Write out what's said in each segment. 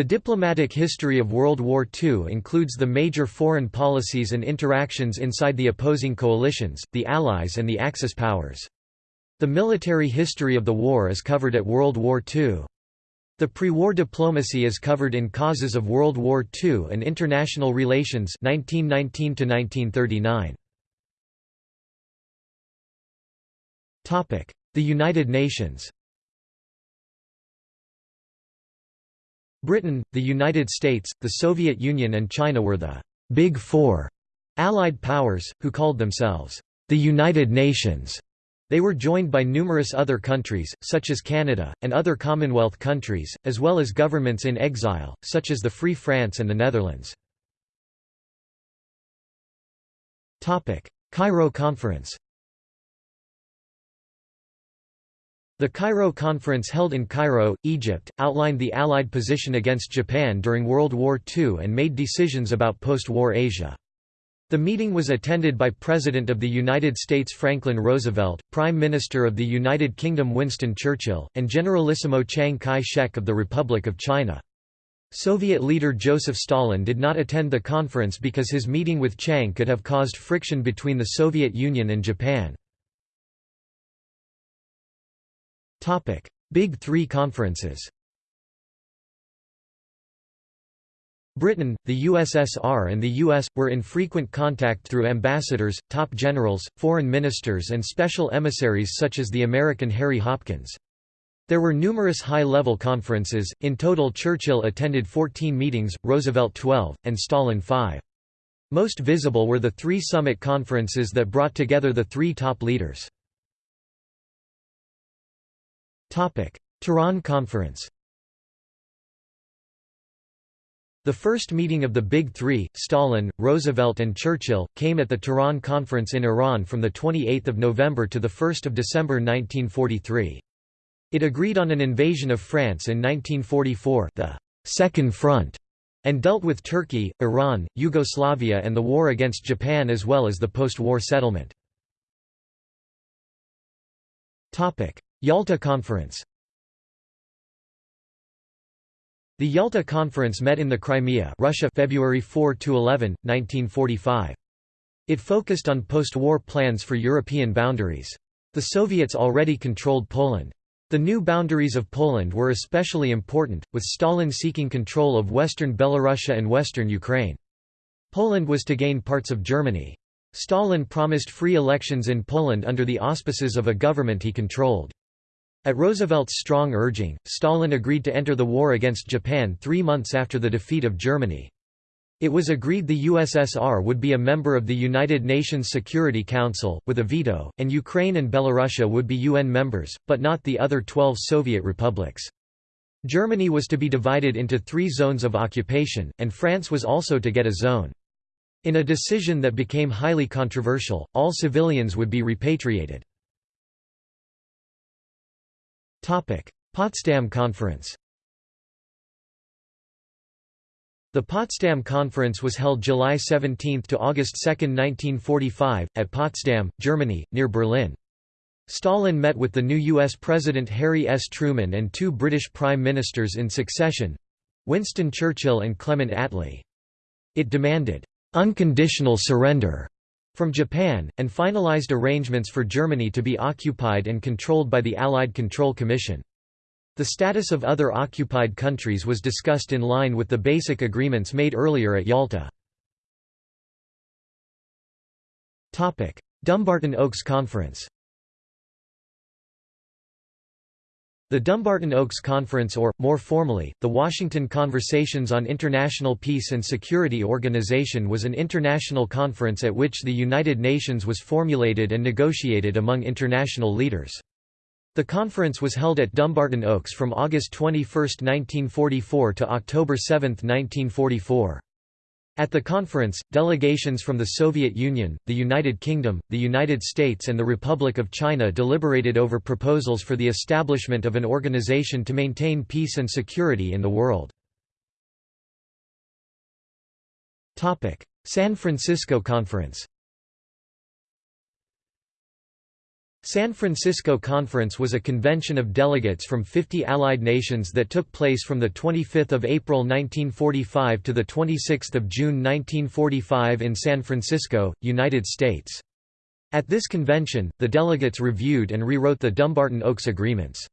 The diplomatic history of World War II includes the major foreign policies and interactions inside the opposing coalitions, the Allies and the Axis powers. The military history of the war is covered at World War II. The pre-war diplomacy is covered in Causes of World War II and International Relations 1919 1939. Topic: The United Nations. Britain, the United States, the Soviet Union and China were the «Big Four Allied powers, who called themselves «the United Nations». They were joined by numerous other countries, such as Canada, and other Commonwealth countries, as well as governments in exile, such as the Free France and the Netherlands. Cairo Conference The Cairo Conference held in Cairo, Egypt, outlined the Allied position against Japan during World War II and made decisions about post-war Asia. The meeting was attended by President of the United States Franklin Roosevelt, Prime Minister of the United Kingdom Winston Churchill, and Generalissimo Chiang Kai-shek of the Republic of China. Soviet leader Joseph Stalin did not attend the conference because his meeting with Chiang could have caused friction between the Soviet Union and Japan. Topic: Big 3 conferences. Britain, the USSR and the US, were in frequent contact through ambassadors, top generals, foreign ministers and special emissaries such as the American Harry Hopkins. There were numerous high-level conferences, in total Churchill attended 14 meetings, Roosevelt 12, and Stalin 5. Most visible were the three summit conferences that brought together the three top leaders. Tehran Conference The first meeting of the Big Three, Stalin, Roosevelt and Churchill, came at the Tehran Conference in Iran from 28 November to 1 December 1943. It agreed on an invasion of France in 1944 the Second Front", and dealt with Turkey, Iran, Yugoslavia and the war against Japan as well as the post-war settlement. Yalta Conference The Yalta Conference met in the Crimea Russia February 4 to 11, 1945. It focused on post-war plans for European boundaries. The Soviets already controlled Poland. The new boundaries of Poland were especially important, with Stalin seeking control of western Belorussia and western Ukraine. Poland was to gain parts of Germany. Stalin promised free elections in Poland under the auspices of a government he controlled. At Roosevelt's strong urging, Stalin agreed to enter the war against Japan three months after the defeat of Germany. It was agreed the USSR would be a member of the United Nations Security Council, with a veto, and Ukraine and Belorussia would be UN members, but not the other 12 Soviet republics. Germany was to be divided into three zones of occupation, and France was also to get a zone. In a decision that became highly controversial, all civilians would be repatriated. Potsdam Conference The Potsdam Conference was held July 17 to August 2, 1945, at Potsdam, Germany, near Berlin. Stalin met with the new U.S. President Harry S. Truman and two British Prime Ministers in succession—Winston Churchill and Clement Attlee. It demanded, "...unconditional surrender." From Japan, and finalized arrangements for Germany to be occupied and controlled by the Allied Control Commission. The status of other occupied countries was discussed in line with the basic agreements made earlier at Yalta. Dumbarton Oaks Conference The Dumbarton Oaks Conference or, more formally, the Washington Conversations on International Peace and Security Organization was an international conference at which the United Nations was formulated and negotiated among international leaders. The conference was held at Dumbarton Oaks from August 21, 1944 to October 7, 1944. At the conference, delegations from the Soviet Union, the United Kingdom, the United States and the Republic of China deliberated over proposals for the establishment of an organization to maintain peace and security in the world. San Francisco Conference San Francisco Conference was a convention of delegates from 50 allied nations that took place from 25 April 1945 to 26 June 1945 in San Francisco, United States. At this convention, the delegates reviewed and rewrote the Dumbarton Oaks Agreements.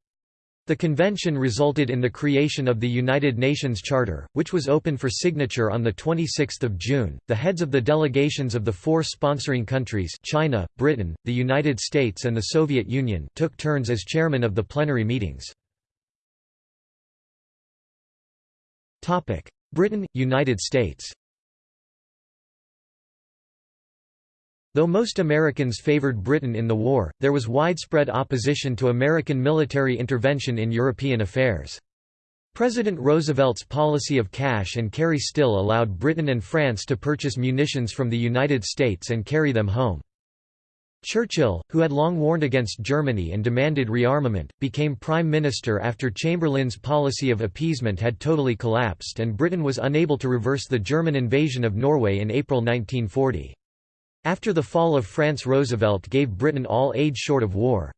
The convention resulted in the creation of the United Nations Charter, which was open for signature on 26 June. The heads of the delegations of the four sponsoring countries China, Britain, the United States and the Soviet Union took turns as chairman of the plenary meetings. Britain, United States Though most Americans favored Britain in the war, there was widespread opposition to American military intervention in European affairs. President Roosevelt's policy of cash and carry still allowed Britain and France to purchase munitions from the United States and carry them home. Churchill, who had long warned against Germany and demanded rearmament, became Prime Minister after Chamberlain's policy of appeasement had totally collapsed and Britain was unable to reverse the German invasion of Norway in April 1940. After the fall of France Roosevelt gave Britain all aid short of war.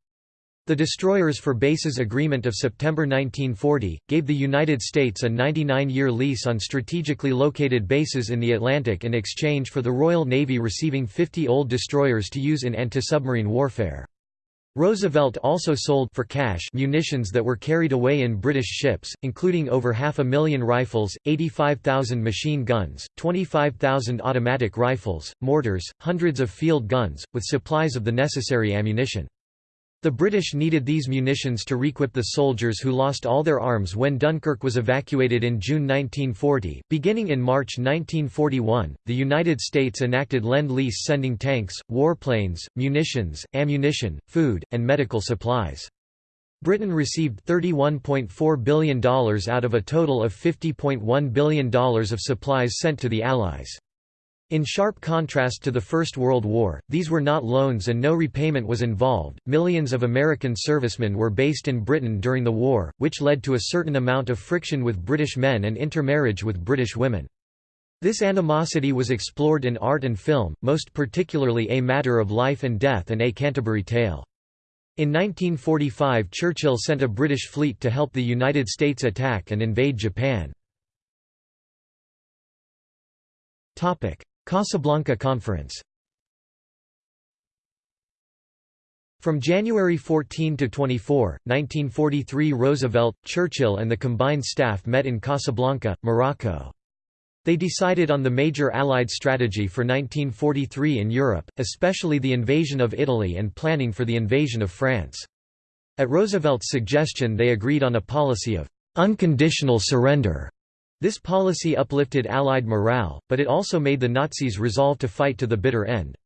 The Destroyers for Bases Agreement of September 1940, gave the United States a 99-year lease on strategically located bases in the Atlantic in exchange for the Royal Navy receiving 50 old destroyers to use in anti-submarine warfare. Roosevelt also sold for cash munitions that were carried away in British ships, including over half a million rifles, 85,000 machine guns, 25,000 automatic rifles, mortars, hundreds of field guns, with supplies of the necessary ammunition. The British needed these munitions to requip the soldiers who lost all their arms when Dunkirk was evacuated in June 1940. Beginning in March 1941, the United States enacted Lend-Lease sending tanks, warplanes, munitions, ammunition, food, and medical supplies. Britain received $31.4 billion out of a total of $50.1 billion of supplies sent to the Allies. In sharp contrast to the First World War, these were not loans and no repayment was involved. Millions of American servicemen were based in Britain during the war, which led to a certain amount of friction with British men and intermarriage with British women. This animosity was explored in art and film, most particularly A Matter of Life and Death and A Canterbury Tale. In 1945 Churchill sent a British fleet to help the United States attack and invade Japan. Casablanca Conference From January 14 to 24, 1943 Roosevelt, Churchill and the combined staff met in Casablanca, Morocco. They decided on the major Allied strategy for 1943 in Europe, especially the invasion of Italy and planning for the invasion of France. At Roosevelt's suggestion they agreed on a policy of «unconditional surrender» This policy uplifted Allied morale, but it also made the Nazis resolve to fight to the bitter end.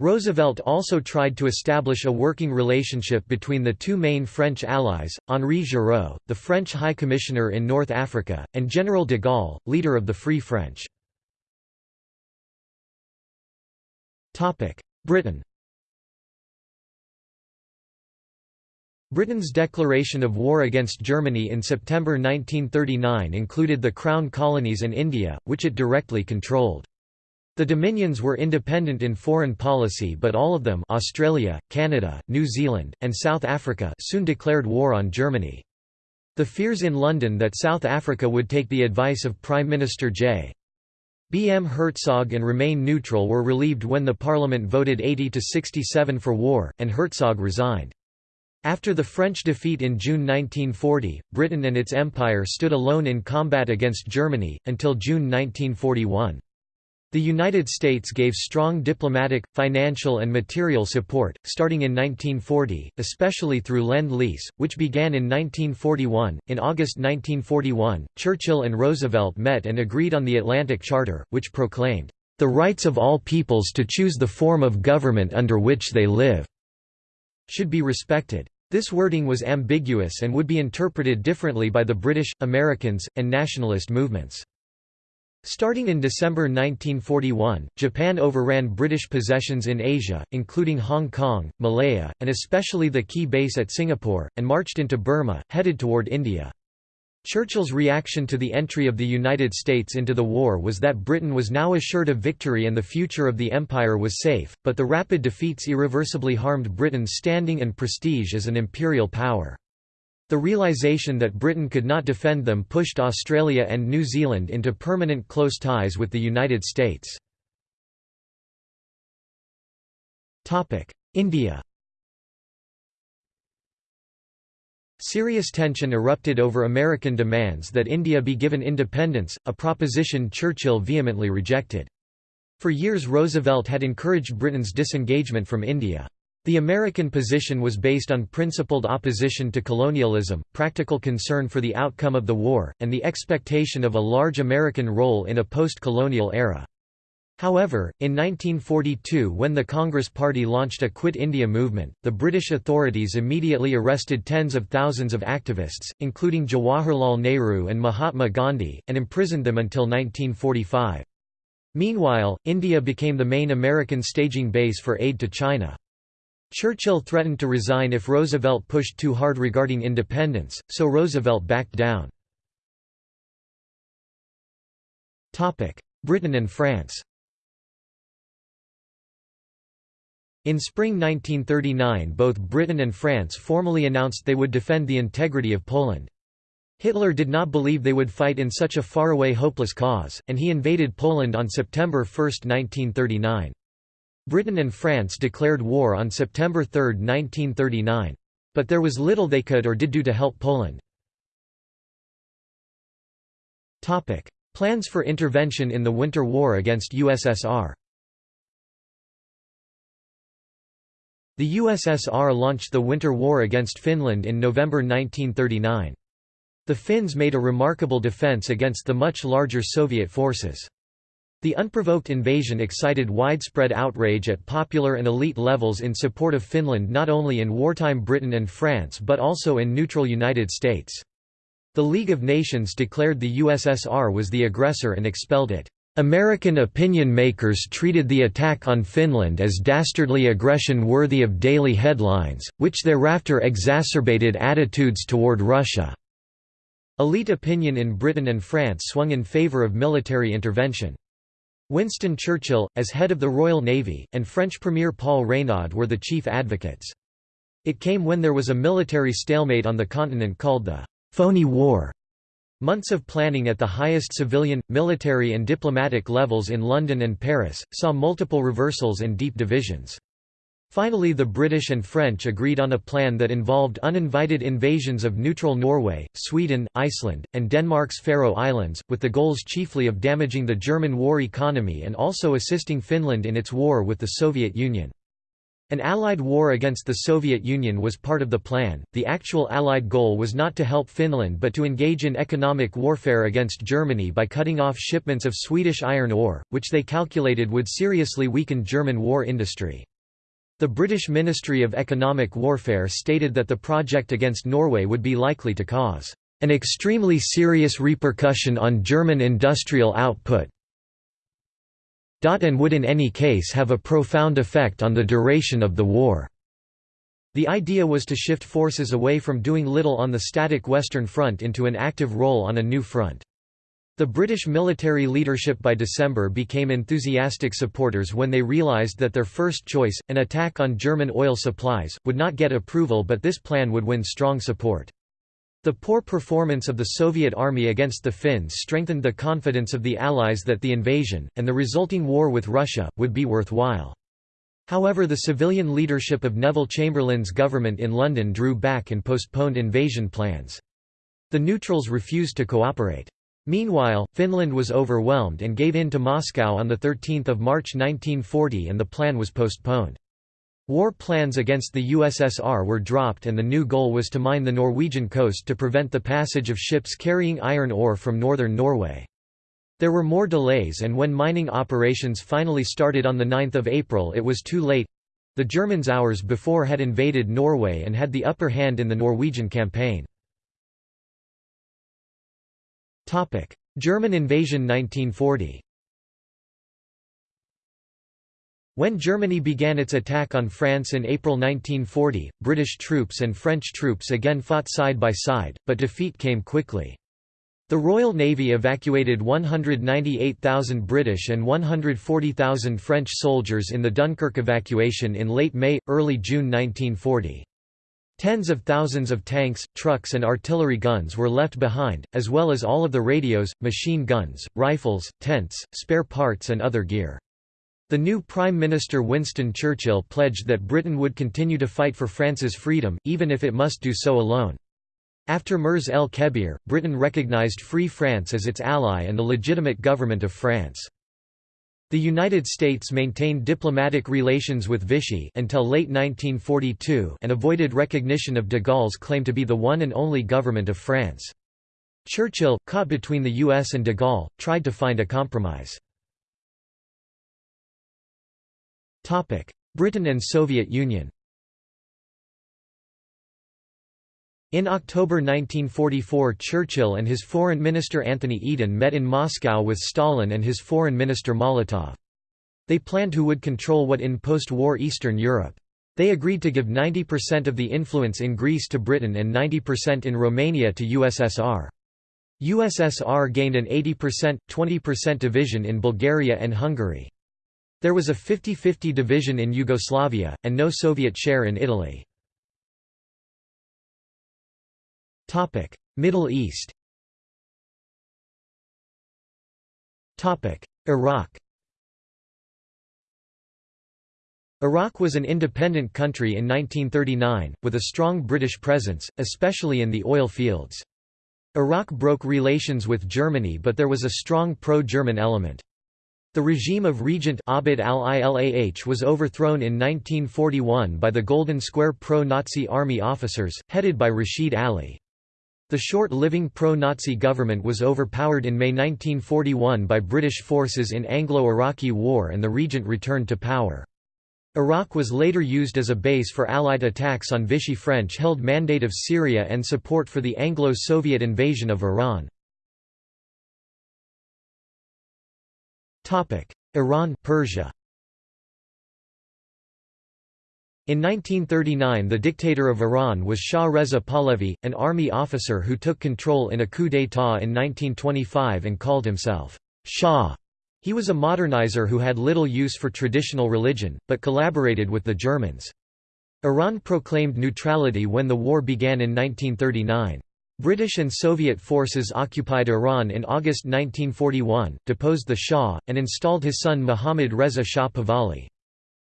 Roosevelt also tried to establish a working relationship between the two main French allies, Henri Giraud, the French High Commissioner in North Africa, and General de Gaulle, leader of the Free French. Britain Britain's declaration of war against Germany in September 1939 included the Crown colonies and India, which it directly controlled. The Dominions were independent in foreign policy but all of them Australia, Canada, New Zealand, and South Africa soon declared war on Germany. The fears in London that South Africa would take the advice of Prime Minister J. B. M. Hertzog and remain neutral were relieved when the Parliament voted 80 to 67 for war, and Hertzog resigned. After the French defeat in June 1940, Britain and its empire stood alone in combat against Germany, until June 1941. The United States gave strong diplomatic, financial and material support, starting in 1940, especially through Lend-Lease, which began in 1941. In August 1941, Churchill and Roosevelt met and agreed on the Atlantic Charter, which proclaimed, "...the rights of all peoples to choose the form of government under which they live." should be respected. This wording was ambiguous and would be interpreted differently by the British, Americans, and nationalist movements. Starting in December 1941, Japan overran British possessions in Asia, including Hong Kong, Malaya, and especially the key base at Singapore, and marched into Burma, headed toward India. Churchill's reaction to the entry of the United States into the war was that Britain was now assured of victory and the future of the Empire was safe, but the rapid defeats irreversibly harmed Britain's standing and prestige as an imperial power. The realization that Britain could not defend them pushed Australia and New Zealand into permanent close ties with the United States. India Serious tension erupted over American demands that India be given independence, a proposition Churchill vehemently rejected. For years Roosevelt had encouraged Britain's disengagement from India. The American position was based on principled opposition to colonialism, practical concern for the outcome of the war, and the expectation of a large American role in a post-colonial era. However, in 1942 when the Congress Party launched a Quit India movement, the British authorities immediately arrested tens of thousands of activists, including Jawaharlal Nehru and Mahatma Gandhi, and imprisoned them until 1945. Meanwhile, India became the main American staging base for aid to China. Churchill threatened to resign if Roosevelt pushed too hard regarding independence, so Roosevelt backed down. Britain and France In spring 1939 both Britain and France formally announced they would defend the integrity of Poland. Hitler did not believe they would fight in such a faraway hopeless cause, and he invaded Poland on September 1, 1939. Britain and France declared war on September 3, 1939. But there was little they could or did do to help Poland. Plans for intervention in the Winter War against USSR The USSR launched the Winter War against Finland in November 1939. The Finns made a remarkable defense against the much larger Soviet forces. The unprovoked invasion excited widespread outrage at popular and elite levels in support of Finland not only in wartime Britain and France but also in neutral United States. The League of Nations declared the USSR was the aggressor and expelled it. American opinion makers treated the attack on Finland as dastardly aggression worthy of daily headlines, which thereafter exacerbated attitudes toward Russia. Elite opinion in Britain and France swung in favour of military intervention. Winston Churchill, as head of the Royal Navy, and French Premier Paul Reynaud were the chief advocates. It came when there was a military stalemate on the continent called the «phony war», Months of planning at the highest civilian, military and diplomatic levels in London and Paris, saw multiple reversals and deep divisions. Finally the British and French agreed on a plan that involved uninvited invasions of neutral Norway, Sweden, Iceland, and Denmark's Faroe Islands, with the goals chiefly of damaging the German war economy and also assisting Finland in its war with the Soviet Union. An Allied war against the Soviet Union was part of the plan. The actual Allied goal was not to help Finland but to engage in economic warfare against Germany by cutting off shipments of Swedish iron ore, which they calculated would seriously weaken German war industry. The British Ministry of Economic Warfare stated that the project against Norway would be likely to cause an extremely serious repercussion on German industrial output, and would in any case have a profound effect on the duration of the war. The idea was to shift forces away from doing little on the static Western Front into an active role on a new front. The British military leadership by December became enthusiastic supporters when they realised that their first choice, an attack on German oil supplies, would not get approval but this plan would win strong support. The poor performance of the Soviet army against the Finns strengthened the confidence of the Allies that the invasion, and the resulting war with Russia, would be worthwhile. However the civilian leadership of Neville Chamberlain's government in London drew back and postponed invasion plans. The neutrals refused to cooperate. Meanwhile, Finland was overwhelmed and gave in to Moscow on 13 March 1940 and the plan was postponed. War plans against the USSR were dropped and the new goal was to mine the Norwegian coast to prevent the passage of ships carrying iron ore from northern Norway. There were more delays and when mining operations finally started on 9 April it was too late. The Germans hours before had invaded Norway and had the upper hand in the Norwegian campaign. German invasion 1940 When Germany began its attack on France in April 1940, British troops and French troops again fought side by side, but defeat came quickly. The Royal Navy evacuated 198,000 British and 140,000 French soldiers in the Dunkirk evacuation in late May, early June 1940. Tens of thousands of tanks, trucks and artillery guns were left behind, as well as all of the radios, machine guns, rifles, tents, spare parts and other gear. The new Prime Minister Winston Churchill pledged that Britain would continue to fight for France's freedom, even if it must do so alone. After Mers el-Kebir, Britain recognised Free France as its ally and the legitimate government of France. The United States maintained diplomatic relations with Vichy until late 1942 and avoided recognition of de Gaulle's claim to be the one and only government of France. Churchill, caught between the US and de Gaulle, tried to find a compromise. Britain and Soviet Union In October 1944 Churchill and his foreign minister Anthony Eden met in Moscow with Stalin and his foreign minister Molotov. They planned who would control what in post-war Eastern Europe. They agreed to give 90% of the influence in Greece to Britain and 90% in Romania to USSR. USSR gained an 80%, 20% division in Bulgaria and Hungary. There was a 50-50 division in Yugoslavia, and no Soviet share in Italy. Middle East Iraq Iraq was an independent country in 1939, with a strong British presence, especially in the oil fields. Iraq broke relations with Germany but there was a strong pro-German element. The regime of Regent Abd al-Ilah was overthrown in 1941 by the Golden Square pro-Nazi army officers, headed by Rashid Ali. The short-living pro-Nazi government was overpowered in May 1941 by British forces in Anglo-Iraqi War and the regent returned to power. Iraq was later used as a base for Allied attacks on Vichy French-held Mandate of Syria and support for the Anglo-Soviet invasion of Iran. Iran Persia In 1939 the dictator of Iran was Shah Reza Pahlavi, an army officer who took control in a coup d'état in 1925 and called himself Shah. He was a modernizer who had little use for traditional religion, but collaborated with the Germans. Iran proclaimed neutrality when the war began in 1939. British and Soviet forces occupied Iran in August 1941, deposed the Shah, and installed his son Mohammad Reza Shah Pahlavi.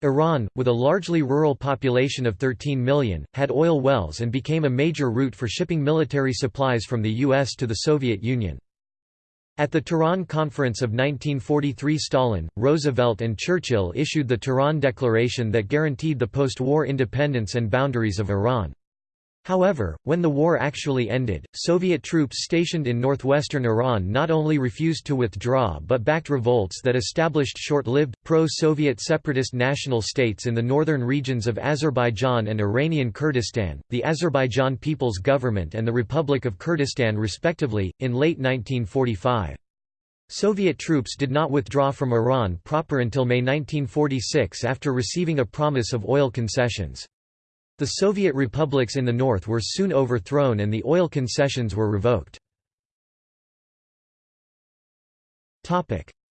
Iran, with a largely rural population of 13 million, had oil wells and became a major route for shipping military supplies from the U.S. to the Soviet Union. At the Tehran Conference of 1943 Stalin, Roosevelt and Churchill issued the Tehran Declaration that guaranteed the post-war independence and boundaries of Iran. However, when the war actually ended, Soviet troops stationed in northwestern Iran not only refused to withdraw but backed revolts that established short-lived, pro-Soviet separatist national states in the northern regions of Azerbaijan and Iranian Kurdistan, the Azerbaijan People's Government and the Republic of Kurdistan respectively, in late 1945. Soviet troops did not withdraw from Iran proper until May 1946 after receiving a promise of oil concessions. The Soviet republics in the north were soon overthrown and the oil concessions were revoked.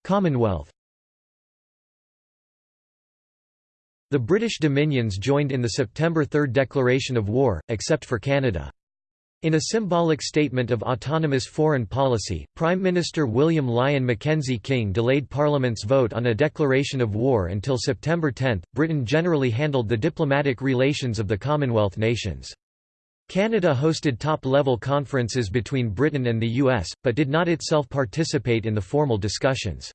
Commonwealth The British dominions joined in the September 3 declaration of war, except for Canada. In a symbolic statement of autonomous foreign policy, Prime Minister William Lyon Mackenzie King delayed Parliament's vote on a declaration of war until September 10. Britain generally handled the diplomatic relations of the Commonwealth nations. Canada hosted top-level conferences between Britain and the US, but did not itself participate in the formal discussions.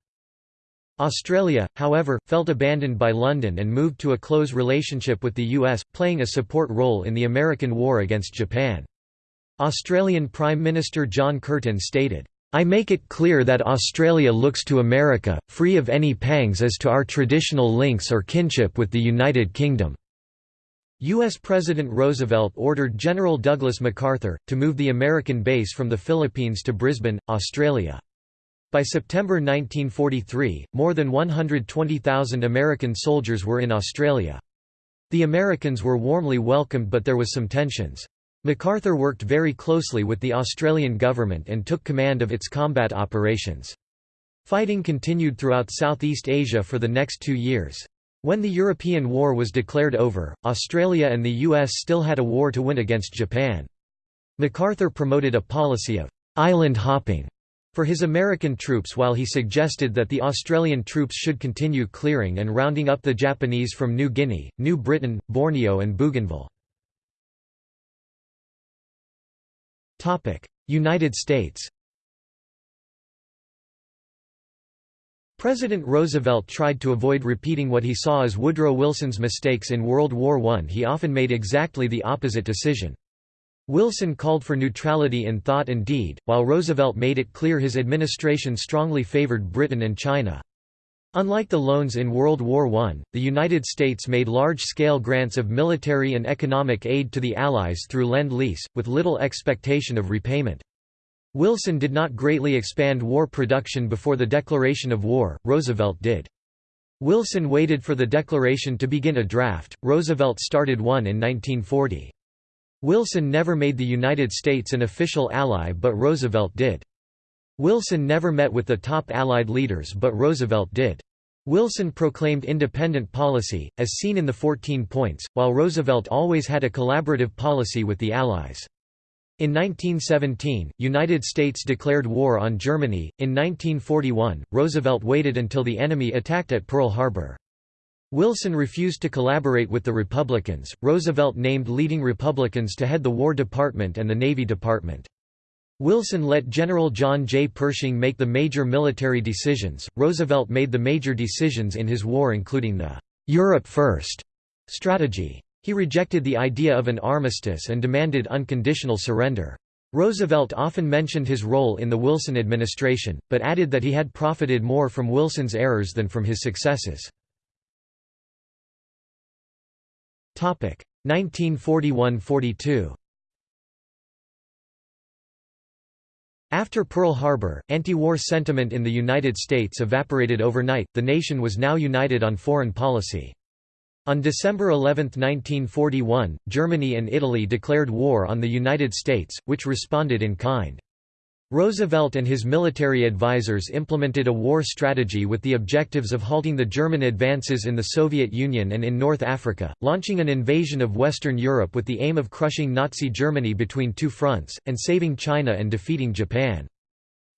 Australia, however, felt abandoned by London and moved to a close relationship with the US, playing a support role in the American war against Japan. Australian Prime Minister John Curtin stated, I make it clear that Australia looks to America, free of any pangs as to our traditional links or kinship with the United Kingdom." U.S. President Roosevelt ordered General Douglas MacArthur, to move the American base from the Philippines to Brisbane, Australia. By September 1943, more than 120,000 American soldiers were in Australia. The Americans were warmly welcomed but there was some tensions. MacArthur worked very closely with the Australian government and took command of its combat operations. Fighting continued throughout Southeast Asia for the next two years. When the European War was declared over, Australia and the US still had a war to win against Japan. MacArthur promoted a policy of «island hopping» for his American troops while he suggested that the Australian troops should continue clearing and rounding up the Japanese from New Guinea, New Britain, Borneo and Bougainville. United States President Roosevelt tried to avoid repeating what he saw as Woodrow Wilson's mistakes in World War I. He often made exactly the opposite decision. Wilson called for neutrality in thought and deed, while Roosevelt made it clear his administration strongly favored Britain and China. Unlike the loans in World War I, the United States made large-scale grants of military and economic aid to the Allies through Lend-Lease, with little expectation of repayment. Wilson did not greatly expand war production before the declaration of war, Roosevelt did. Wilson waited for the declaration to begin a draft, Roosevelt started one in 1940. Wilson never made the United States an official ally but Roosevelt did. Wilson never met with the top Allied leaders but Roosevelt did. Wilson proclaimed independent policy, as seen in the 14 points, while Roosevelt always had a collaborative policy with the Allies. In 1917, United States declared war on Germany. In 1941, Roosevelt waited until the enemy attacked at Pearl Harbor. Wilson refused to collaborate with the Republicans. Roosevelt named leading Republicans to head the War Department and the Navy Department. Wilson let General John J. Pershing make the major military decisions, Roosevelt made the major decisions in his war including the «Europe First strategy. He rejected the idea of an armistice and demanded unconditional surrender. Roosevelt often mentioned his role in the Wilson administration, but added that he had profited more from Wilson's errors than from his successes. 1941–42 After Pearl Harbor, anti-war sentiment in the United States evaporated overnight, the nation was now united on foreign policy. On December 11, 1941, Germany and Italy declared war on the United States, which responded in kind. Roosevelt and his military advisers implemented a war strategy with the objectives of halting the German advances in the Soviet Union and in North Africa, launching an invasion of Western Europe with the aim of crushing Nazi Germany between two fronts, and saving China and defeating Japan.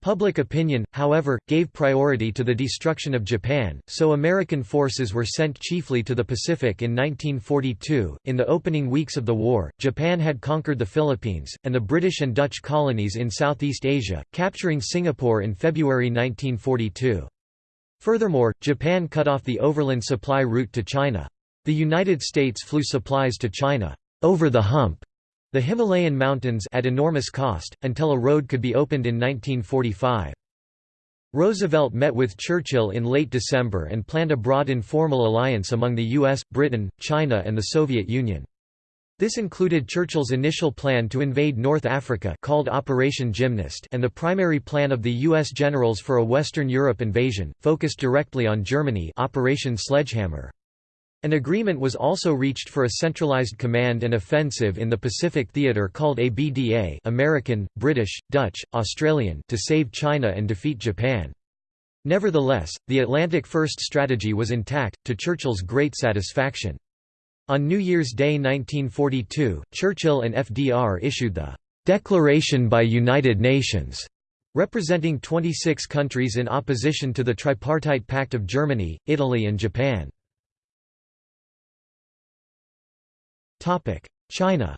Public opinion, however, gave priority to the destruction of Japan, so American forces were sent chiefly to the Pacific in 1942. In the opening weeks of the war, Japan had conquered the Philippines, and the British and Dutch colonies in Southeast Asia, capturing Singapore in February 1942. Furthermore, Japan cut off the overland supply route to China. The United States flew supplies to China, over the hump, the Himalayan mountains at enormous cost, until a road could be opened in 1945. Roosevelt met with Churchill in late December and planned a broad informal alliance among the US, Britain, China and the Soviet Union. This included Churchill's initial plan to invade North Africa called Operation Gymnast and the primary plan of the U.S. generals for a Western Europe invasion, focused directly on Germany Operation Sledgehammer. An agreement was also reached for a centralized command and offensive in the Pacific Theater called ABDA American, British, Dutch, Australian to save China and defeat Japan. Nevertheless, the Atlantic First strategy was intact, to Churchill's great satisfaction. On New Year's Day 1942, Churchill and FDR issued the "'Declaration by United Nations' representing 26 countries in opposition to the Tripartite Pact of Germany, Italy and Japan. China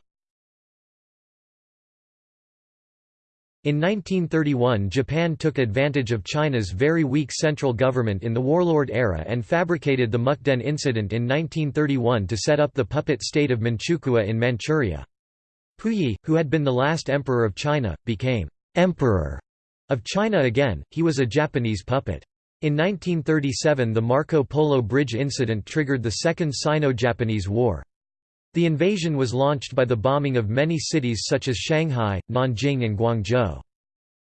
In 1931 Japan took advantage of China's very weak central government in the warlord era and fabricated the Mukden incident in 1931 to set up the puppet state of Manchukuo in Manchuria. Puyi, who had been the last emperor of China, became «emperor» of China again, he was a Japanese puppet. In 1937 the Marco Polo Bridge incident triggered the Second Sino-Japanese War. The invasion was launched by the bombing of many cities such as Shanghai, Nanjing and Guangzhou.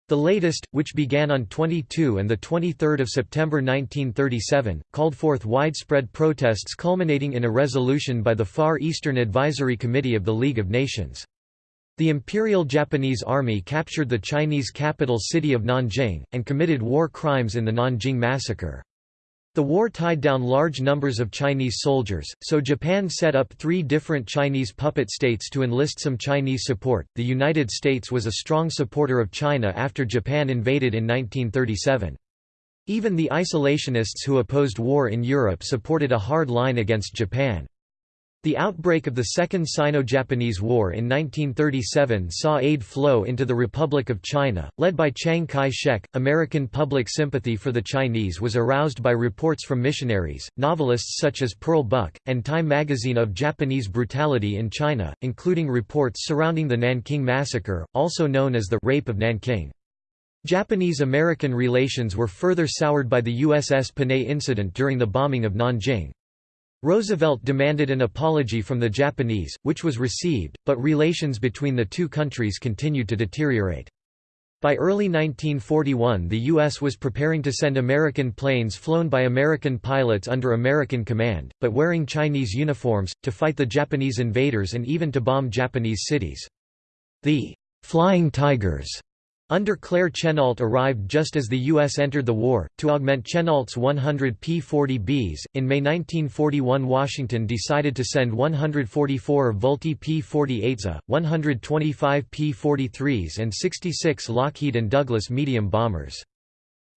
The latest, which began on 22 and 23 September 1937, called forth widespread protests culminating in a resolution by the Far Eastern Advisory Committee of the League of Nations. The Imperial Japanese Army captured the Chinese capital city of Nanjing, and committed war crimes in the Nanjing Massacre. The war tied down large numbers of Chinese soldiers, so Japan set up three different Chinese puppet states to enlist some Chinese support. The United States was a strong supporter of China after Japan invaded in 1937. Even the isolationists who opposed war in Europe supported a hard line against Japan. The outbreak of the Second Sino-Japanese War in 1937 saw aid flow into the Republic of China, led by Chiang Kai-shek. American public sympathy for the Chinese was aroused by reports from missionaries, novelists such as Pearl Buck, and Time magazine of Japanese brutality in China, including reports surrounding the Nanking Massacre, also known as the Rape of Nanking. Japanese-American relations were further soured by the USS Panay incident during the bombing of Nanjing. Roosevelt demanded an apology from the Japanese, which was received, but relations between the two countries continued to deteriorate. By early 1941 the U.S. was preparing to send American planes flown by American pilots under American command, but wearing Chinese uniforms, to fight the Japanese invaders and even to bomb Japanese cities. The «Flying Tigers» Under Claire Chennault arrived just as the U.S. entered the war, to augment Chennault's 100 P-40Bs. In May 1941 Washington decided to send 144 Vultee P-48s, uh, 125 P-43s and 66 Lockheed and Douglas medium bombers.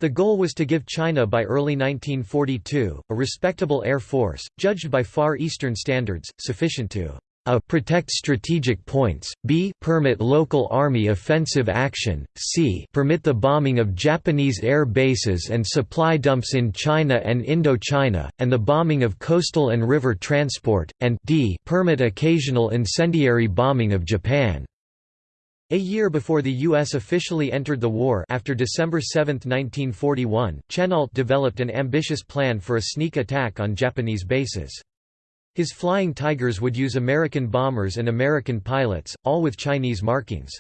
The goal was to give China by early 1942, a respectable air force, judged by Far Eastern standards, sufficient to a. Protect strategic points, b. Permit local army offensive action, c. Permit the bombing of Japanese air bases and supply dumps in China and Indochina, and the bombing of coastal and river transport, and d. Permit occasional incendiary bombing of Japan. A year before the U.S. officially entered the war after December 7, 1941, Chennault developed an ambitious plan for a sneak attack on Japanese bases. His Flying Tigers would use American bombers and American pilots, all with Chinese markings.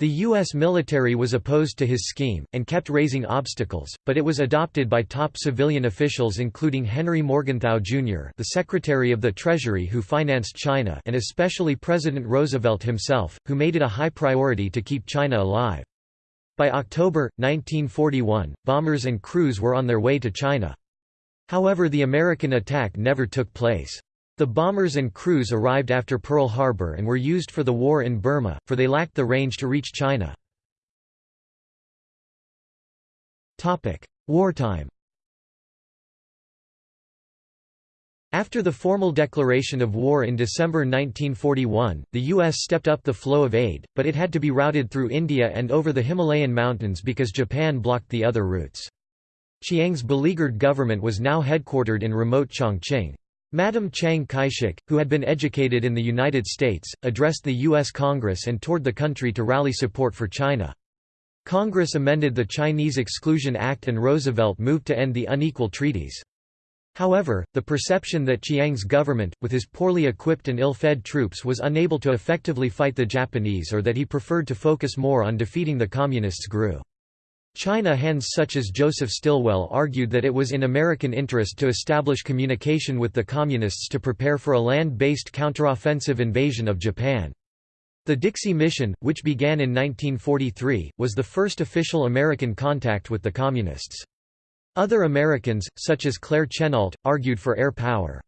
The U.S. military was opposed to his scheme, and kept raising obstacles, but it was adopted by top civilian officials including Henry Morgenthau, Jr. the Secretary of the Treasury who financed China and especially President Roosevelt himself, who made it a high priority to keep China alive. By October, 1941, bombers and crews were on their way to China. However the American attack never took place. The bombers and crews arrived after Pearl Harbor and were used for the war in Burma, for they lacked the range to reach China. Wartime After the formal declaration of war in December 1941, the U.S. stepped up the flow of aid, but it had to be routed through India and over the Himalayan mountains because Japan blocked the other routes. Chiang's beleaguered government was now headquartered in remote Chongqing. Madam Chiang Kai-shek, who had been educated in the United States, addressed the U.S. Congress and toured the country to rally support for China. Congress amended the Chinese Exclusion Act and Roosevelt moved to end the unequal treaties. However, the perception that Chiang's government, with his poorly equipped and ill-fed troops was unable to effectively fight the Japanese or that he preferred to focus more on defeating the Communists grew. China hands such as Joseph Stilwell argued that it was in American interest to establish communication with the Communists to prepare for a land-based counteroffensive invasion of Japan. The Dixie Mission, which began in 1943, was the first official American contact with the Communists. Other Americans, such as Claire Chennault, argued for air power.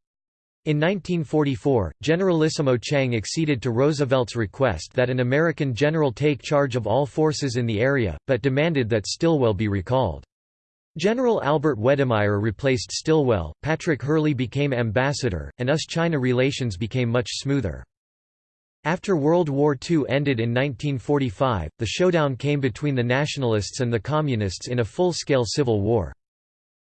In 1944, Generalissimo Chiang acceded to Roosevelt's request that an American general take charge of all forces in the area, but demanded that Stilwell be recalled. General Albert Wedemeyer replaced Stilwell, Patrick Hurley became ambassador, and US-China relations became much smoother. After World War II ended in 1945, the showdown came between the Nationalists and the Communists in a full-scale civil war.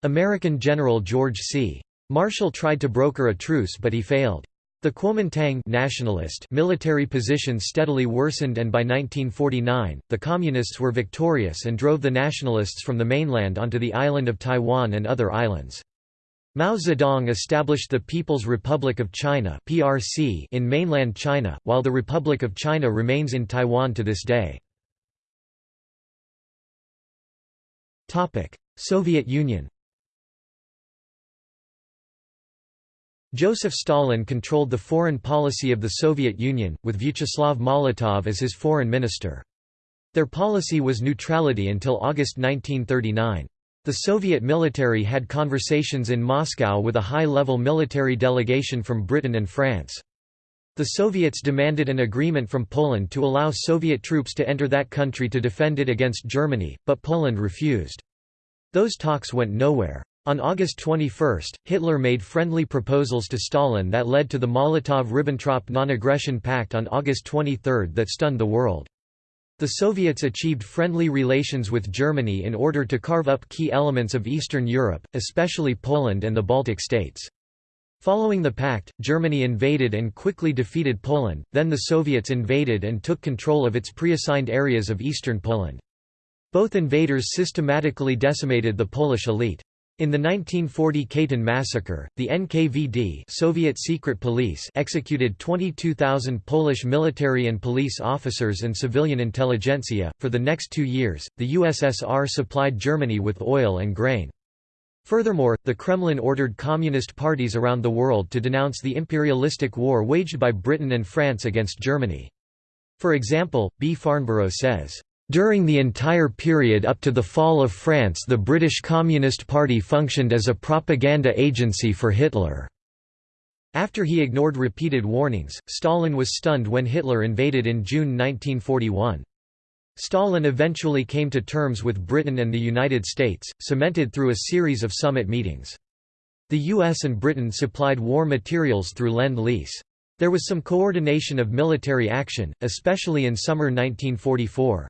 American General George C. Marshall tried to broker a truce but he failed. The Kuomintang nationalist military position steadily worsened and by 1949, the Communists were victorious and drove the Nationalists from the mainland onto the island of Taiwan and other islands. Mao Zedong established the People's Republic of China (PRC) in mainland China, while the Republic of China remains in Taiwan to this day. Soviet Union Joseph Stalin controlled the foreign policy of the Soviet Union, with Vyacheslav Molotov as his foreign minister. Their policy was neutrality until August 1939. The Soviet military had conversations in Moscow with a high-level military delegation from Britain and France. The Soviets demanded an agreement from Poland to allow Soviet troops to enter that country to defend it against Germany, but Poland refused. Those talks went nowhere. On August 21, Hitler made friendly proposals to Stalin that led to the Molotov–Ribbentrop Non-Aggression Pact on August 23 that stunned the world. The Soviets achieved friendly relations with Germany in order to carve up key elements of Eastern Europe, especially Poland and the Baltic states. Following the pact, Germany invaded and quickly defeated Poland, then the Soviets invaded and took control of its pre-assigned areas of eastern Poland. Both invaders systematically decimated the Polish elite. In the 1940 Katyn massacre, the NKVD Soviet secret police executed 22,000 Polish military and police officers and civilian intelligentsia. For the next two years, the USSR supplied Germany with oil and grain. Furthermore, the Kremlin ordered communist parties around the world to denounce the imperialistic war waged by Britain and France against Germany. For example, B. Farnborough says, during the entire period up to the fall of France the British Communist Party functioned as a propaganda agency for Hitler. After he ignored repeated warnings, Stalin was stunned when Hitler invaded in June 1941. Stalin eventually came to terms with Britain and the United States, cemented through a series of summit meetings. The US and Britain supplied war materials through Lend-Lease. There was some coordination of military action, especially in summer 1944.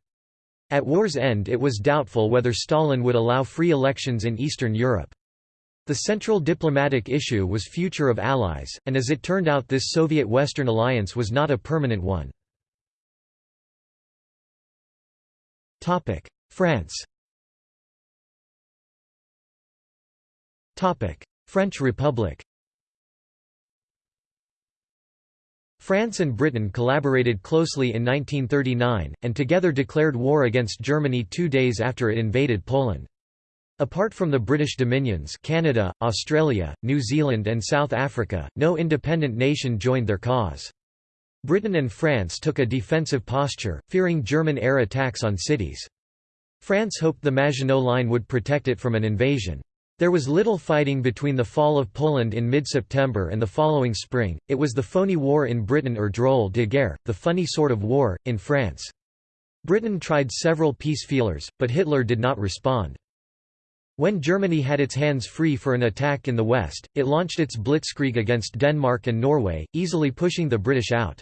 At war's end it was doubtful whether Stalin would allow free elections in Eastern Europe. The central diplomatic issue was future of allies, and as it turned out this Soviet-Western alliance was not a permanent one. France French Republic France and Britain collaborated closely in 1939, and together declared war against Germany two days after it invaded Poland. Apart from the British dominions Canada, Australia, New Zealand and South Africa, no independent nation joined their cause. Britain and France took a defensive posture, fearing German air attacks on cities. France hoped the Maginot Line would protect it from an invasion. There was little fighting between the fall of Poland in mid-September and the following spring, it was the phony war in Britain or drôle de guerre, the funny sort of war, in France. Britain tried several peace feelers, but Hitler did not respond. When Germany had its hands free for an attack in the west, it launched its blitzkrieg against Denmark and Norway, easily pushing the British out.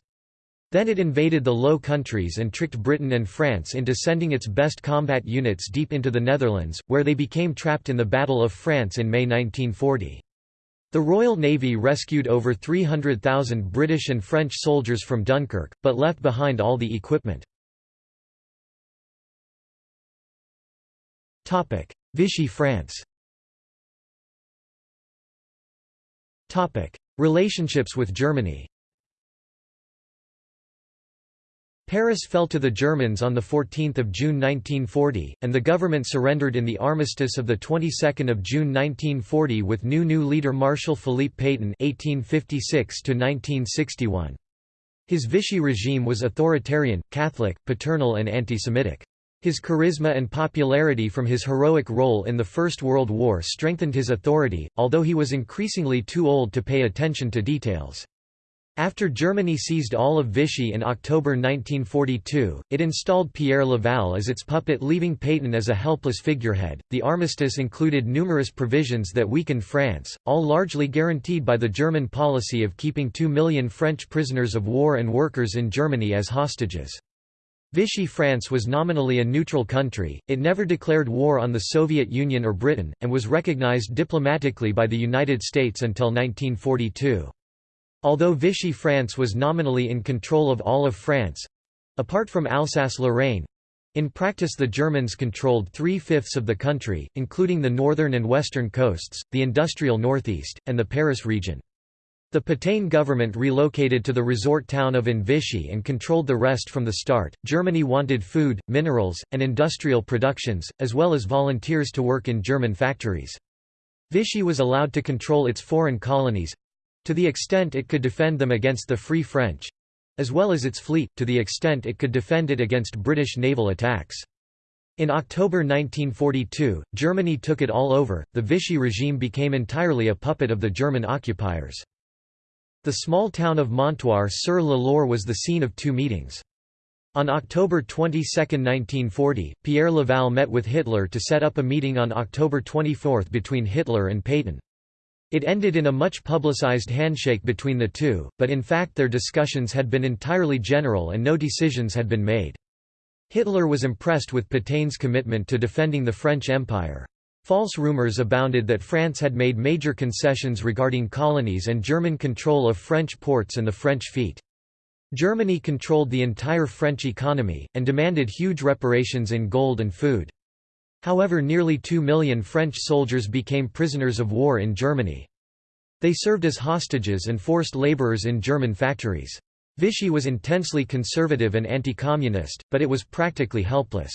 Then it invaded the Low Countries and tricked Britain and France into sending its best combat units deep into the Netherlands, where they became trapped in the Battle of France in May 1940. The Royal Navy rescued over 300,000 British and French soldiers from Dunkirk, but left behind all the equipment. Vichy France Relationships with Germany Paris fell to the Germans on 14 June 1940, and the government surrendered in the armistice of the 22nd of June 1940 with new new leader Marshal Philippe Pétain (1856–1961). His Vichy regime was authoritarian, Catholic, paternal, and anti-Semitic. His charisma and popularity from his heroic role in the First World War strengthened his authority, although he was increasingly too old to pay attention to details. After Germany seized all of Vichy in October 1942, it installed Pierre Laval as its puppet, leaving Pétain as a helpless figurehead. The armistice included numerous provisions that weakened France, all largely guaranteed by the German policy of keeping two million French prisoners of war and workers in Germany as hostages. Vichy France was nominally a neutral country, it never declared war on the Soviet Union or Britain, and was recognized diplomatically by the United States until 1942. Although Vichy France was nominally in control of all of France—apart from Alsace-Lorraine—in practice the Germans controlled three-fifths of the country, including the northern and western coasts, the industrial northeast, and the Paris region. The Pétain government relocated to the resort town of Vichy and controlled the rest from the start. Germany wanted food, minerals, and industrial productions, as well as volunteers to work in German factories. Vichy was allowed to control its foreign colonies, To the extent it could defend them against the Free French—as well as its fleet, to the extent it could defend it against British naval attacks. In October 1942, Germany took it all over, the Vichy regime became entirely a puppet of the German occupiers. The small town of Montoire-sur-le-Loir was the scene of two meetings. On October 22, 1940, Pierre Laval met with Hitler to set up a meeting on October 24 between Hitler and Pétain. It ended in a much publicized handshake between the two, but in fact their discussions had been entirely general and no decisions had been made. Hitler was impressed with Petain's commitment to defending the French Empire. False rumors abounded that France had made major concessions regarding colonies and German control of French ports and the French fleet. Germany controlled the entire French economy, and demanded huge reparations in gold and food. However nearly two million French soldiers became prisoners of war in Germany. They served as hostages and forced laborers in German factories. Vichy was intensely conservative and anti-communist, but it was practically helpless.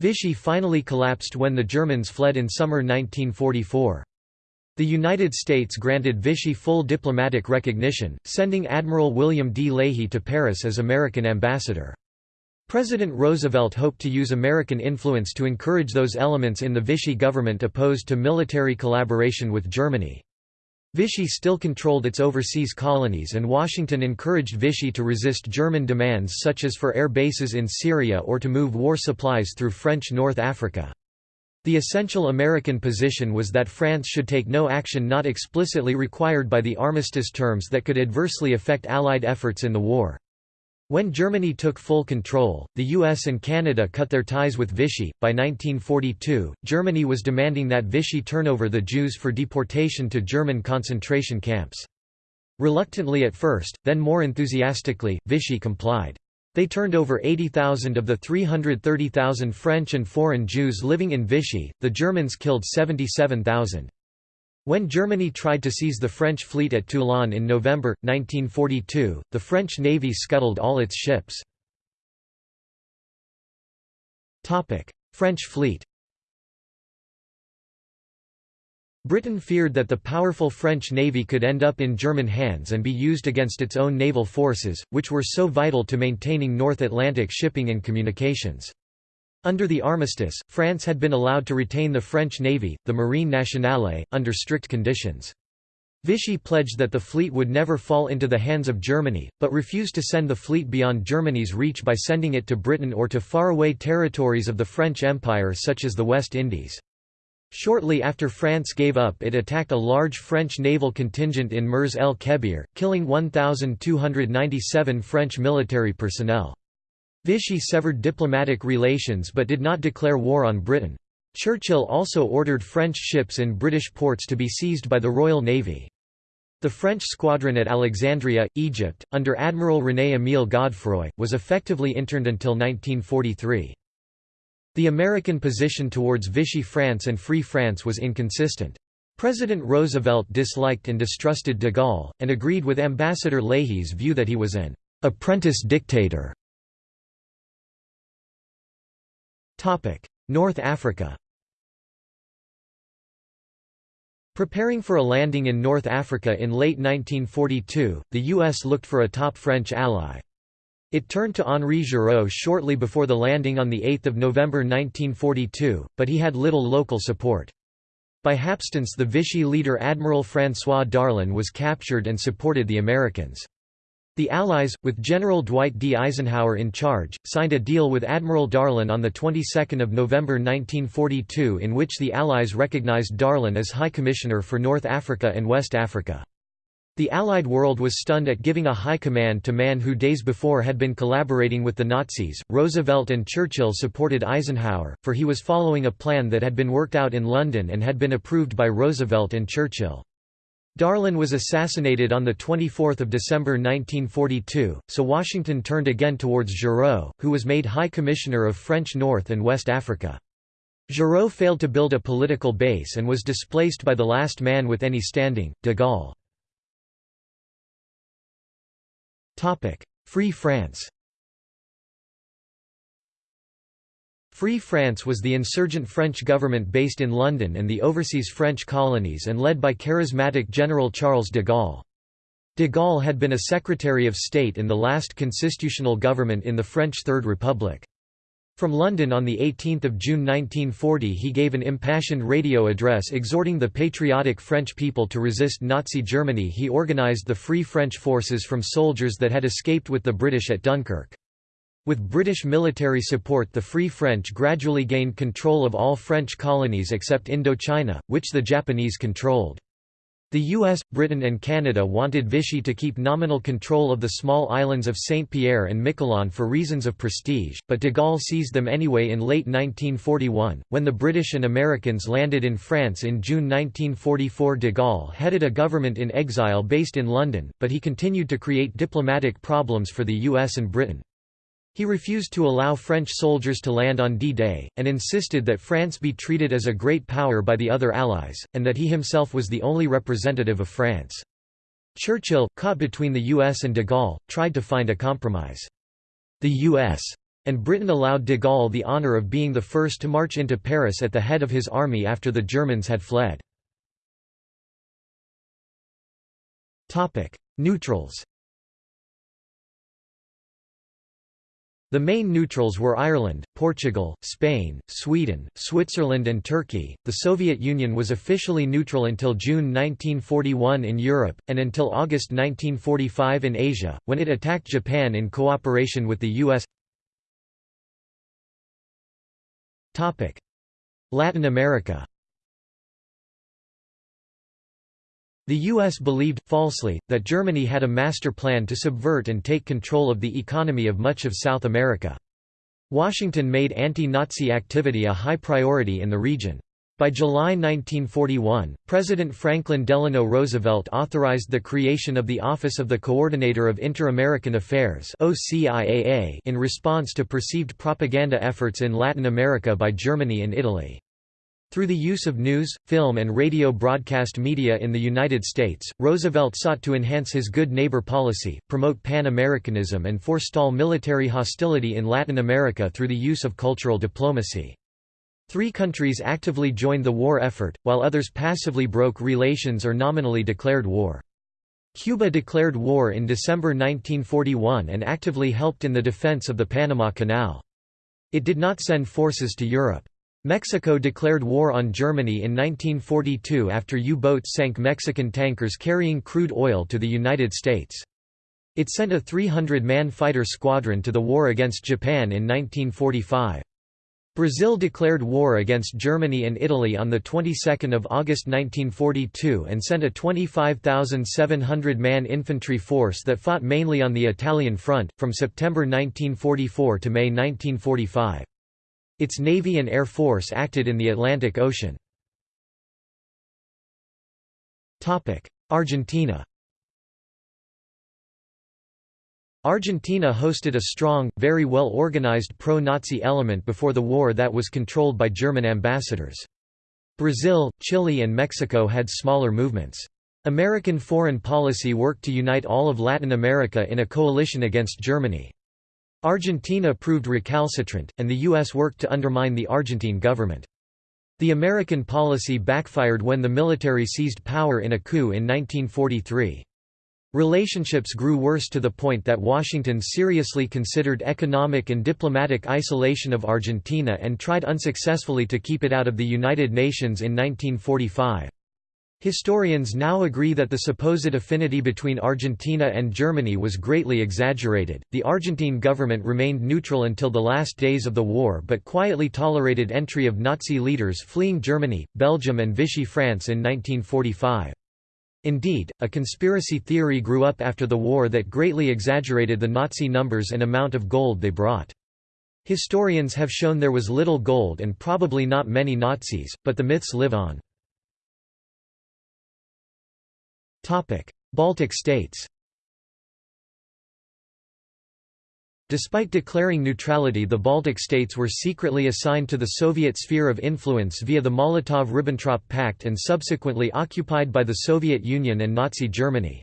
Vichy finally collapsed when the Germans fled in summer 1944. The United States granted Vichy full diplomatic recognition, sending Admiral William D. Leahy to Paris as American ambassador. President Roosevelt hoped to use American influence to encourage those elements in the Vichy government opposed to military collaboration with Germany. Vichy still controlled its overseas colonies and Washington encouraged Vichy to resist German demands such as for air bases in Syria or to move war supplies through French North Africa. The essential American position was that France should take no action not explicitly required by the armistice terms that could adversely affect Allied efforts in the war. When Germany took full control, the US and Canada cut their ties with Vichy. By 1942, Germany was demanding that Vichy turn over the Jews for deportation to German concentration camps. Reluctantly at first, then more enthusiastically, Vichy complied. They turned over 80,000 of the 330,000 French and foreign Jews living in Vichy, the Germans killed 77,000. When Germany tried to seize the French fleet at Toulon in November, 1942, the French navy scuttled all its ships. French fleet Britain feared that the powerful French navy could end up in German hands and be used against its own naval forces, which were so vital to maintaining North Atlantic shipping and communications. Under the armistice, France had been allowed to retain the French navy, the Marine Nationale, under strict conditions. Vichy pledged that the fleet would never fall into the hands of Germany, but refused to send the fleet beyond Germany's reach by sending it to Britain or to faraway territories of the French Empire such as the West Indies. Shortly after France gave up it attacked a large French naval contingent in Mers el Kebir, killing 1,297 French military personnel. Vichy severed diplomatic relations but did not declare war on Britain. Churchill also ordered French ships in British ports to be seized by the Royal Navy. The French squadron at Alexandria, Egypt, under Admiral René-Émile Godefroy, was effectively interned until 1943. The American position towards Vichy France and Free France was inconsistent. President Roosevelt disliked and distrusted de Gaulle, and agreed with Ambassador Leahy's view that he was an apprentice dictator. North Africa Preparing for a landing in North Africa in late 1942, the U.S. looked for a top French ally. It turned to Henri Giraud shortly before the landing on 8 November 1942, but he had little local support. By hapstance the Vichy leader Admiral François Darlan was captured and supported the Americans. The Allies, with General Dwight D. Eisenhower in charge, signed a deal with Admiral Darlan on the 22nd of November 1942 in which the Allies recognized Darlan as High Commissioner for North Africa and West Africa. The Allied world was stunned at giving a high command to man who days before had been collaborating with the Nazis. Roosevelt and Churchill supported Eisenhower, for he was following a plan that had been worked out in London and had been approved by Roosevelt and Churchill. Darlan was assassinated on 24 December 1942, so Washington turned again towards Giraud, who was made High Commissioner of French North and West Africa. Giraud failed to build a political base and was displaced by the last man with any standing, de Gaulle. Free France Free France was the insurgent French government based in London and the overseas French colonies and led by charismatic General Charles de Gaulle. De Gaulle had been a Secretary of State in the last constitutional government in the French Third Republic. From London on 18 June 1940 he gave an impassioned radio address exhorting the patriotic French people to resist Nazi Germany he organised the Free French forces from soldiers that had escaped with the British at Dunkirk. With British military support the Free French gradually gained control of all French colonies except Indochina, which the Japanese controlled. The US, Britain and Canada wanted Vichy to keep nominal control of the small islands of Saint-Pierre and Miquelon for reasons of prestige, but de Gaulle seized them anyway in late 1941. When the British and Americans landed in France in June 1944 de Gaulle headed a government in exile based in London, but he continued to create diplomatic problems for the US and Britain. He refused to allow French soldiers to land on D-Day, and insisted that France be treated as a great power by the other Allies, and that he himself was the only representative of France. Churchill, caught between the US and de Gaulle, tried to find a compromise. The US and Britain allowed de Gaulle the honour of being the first to march into Paris at the head of his army after the Germans had fled. Neutrals The main neutrals were Ireland, Portugal, Spain, Sweden, Switzerland and Turkey. The Soviet Union was officially neutral until June 1941 in Europe, and until August 1945 in Asia, when it attacked Japan in cooperation with the US. Latin America The U.S. believed, falsely, that Germany had a master plan to subvert and take control of the economy of much of South America. Washington made anti-Nazi activity a high priority in the region. By July 1941, President Franklin Delano Roosevelt authorized the creation of the Office of the Coordinator of Inter-American Affairs in response to perceived propaganda efforts in Latin America by Germany and Italy. Through the use of news, film and radio broadcast media in the United States, Roosevelt sought to enhance his good neighbor policy, promote Pan-Americanism and forestall military hostility in Latin America through the use of cultural diplomacy. Three countries actively joined the war effort, while others passively broke relations or nominally declared war. Cuba declared war in December 1941 and actively helped in the defense of the Panama Canal. It did not send forces to Europe. Mexico declared war on Germany in 1942 after U-boats sank Mexican tankers carrying crude oil to the United States. It sent a 300-man fighter squadron to the war against Japan in 1945. Brazil declared war against Germany and Italy on the 22nd of August 1942 and sent a 25,700-man infantry force that fought mainly on the Italian front from September 1944 to May 1945. Its Navy and Air Force acted in the Atlantic Ocean. Argentina Argentina hosted a strong, very well organized pro-Nazi element before the war that was controlled by German ambassadors. Brazil, Chile and Mexico had smaller movements. American foreign policy worked to unite all of Latin America in a coalition against Germany. Argentina proved recalcitrant, and the U.S. worked to undermine the Argentine government. The American policy backfired when the military seized power in a coup in 1943. Relationships grew worse to the point that Washington seriously considered economic and diplomatic isolation of Argentina and tried unsuccessfully to keep it out of the United Nations in 1945. Historians now agree that the supposed affinity between Argentina and Germany was greatly exaggerated. The Argentine government remained neutral until the last days of the war but quietly tolerated entry of Nazi leaders fleeing Germany, Belgium, and Vichy France in 1945. Indeed, a conspiracy theory grew up after the war that greatly exaggerated the Nazi numbers and amount of gold they brought. Historians have shown there was little gold and probably not many Nazis, but the myths live on. Baltic states Despite declaring neutrality the Baltic states were secretly assigned to the Soviet sphere of influence via the Molotov–Ribbentrop Pact and subsequently occupied by the Soviet Union and Nazi Germany.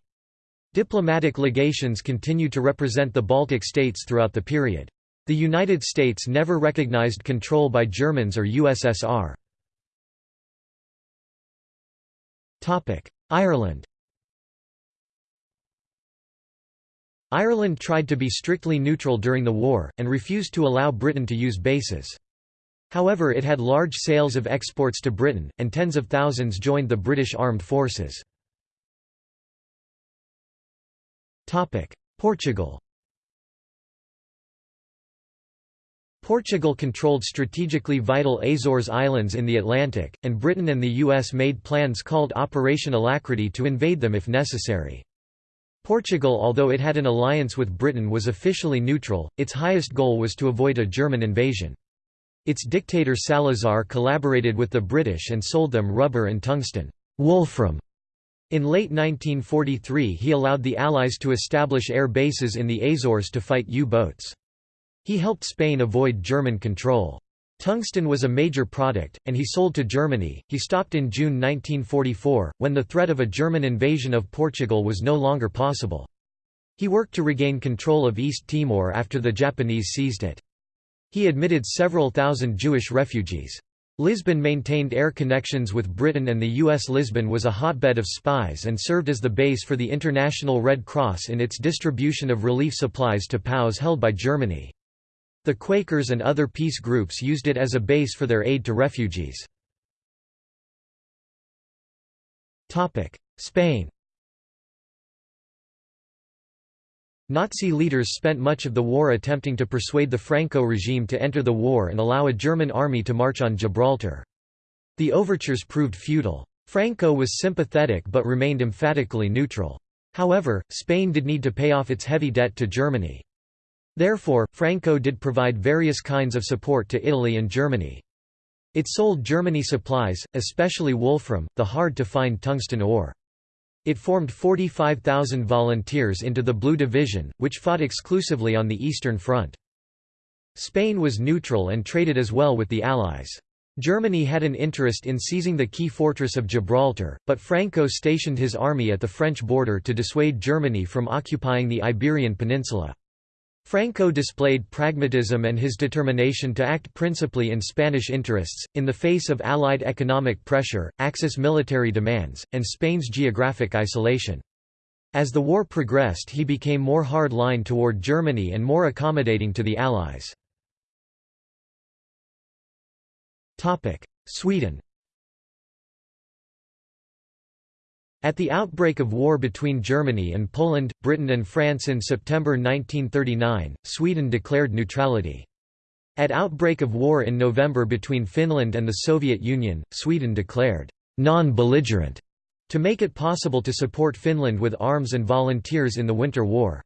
Diplomatic legations continue to represent the Baltic states throughout the period. The United States never recognized control by Germans or USSR. Ireland Ireland tried to be strictly neutral during the war, and refused to allow Britain to use bases. However it had large sales of exports to Britain, and tens of thousands joined the British armed forces. Portugal Portugal controlled strategically vital Azores Islands in the Atlantic, and Britain and the US made plans called Operation Alacrity to invade them if necessary. Portugal although it had an alliance with Britain was officially neutral, its highest goal was to avoid a German invasion. Its dictator Salazar collaborated with the British and sold them rubber and tungsten wolfram. In late 1943 he allowed the Allies to establish air bases in the Azores to fight U-boats. He helped Spain avoid German control. Tungsten was a major product, and he sold to Germany. He stopped in June 1944, when the threat of a German invasion of Portugal was no longer possible. He worked to regain control of East Timor after the Japanese seized it. He admitted several thousand Jewish refugees. Lisbon maintained air connections with Britain and the U.S. Lisbon was a hotbed of spies and served as the base for the International Red Cross in its distribution of relief supplies to POWs held by Germany. The Quakers and other peace groups used it as a base for their aid to refugees. Spain Nazi leaders spent much of the war attempting to persuade the Franco regime to enter the war and allow a German army to march on Gibraltar. The overtures proved futile. Franco was sympathetic but remained emphatically neutral. However, Spain did need to pay off its heavy debt to Germany. Therefore, Franco did provide various kinds of support to Italy and Germany. It sold Germany supplies, especially wolfram, the hard-to-find tungsten ore. It formed 45,000 volunteers into the Blue Division, which fought exclusively on the Eastern Front. Spain was neutral and traded as well with the Allies. Germany had an interest in seizing the key fortress of Gibraltar, but Franco stationed his army at the French border to dissuade Germany from occupying the Iberian Peninsula. Franco displayed pragmatism and his determination to act principally in Spanish interests, in the face of Allied economic pressure, Axis military demands, and Spain's geographic isolation. As the war progressed he became more hard-line toward Germany and more accommodating to the Allies. Sweden At the outbreak of war between Germany and Poland, Britain and France in September 1939, Sweden declared neutrality. At outbreak of war in November between Finland and the Soviet Union, Sweden declared non-belligerent to make it possible to support Finland with arms and volunteers in the Winter War.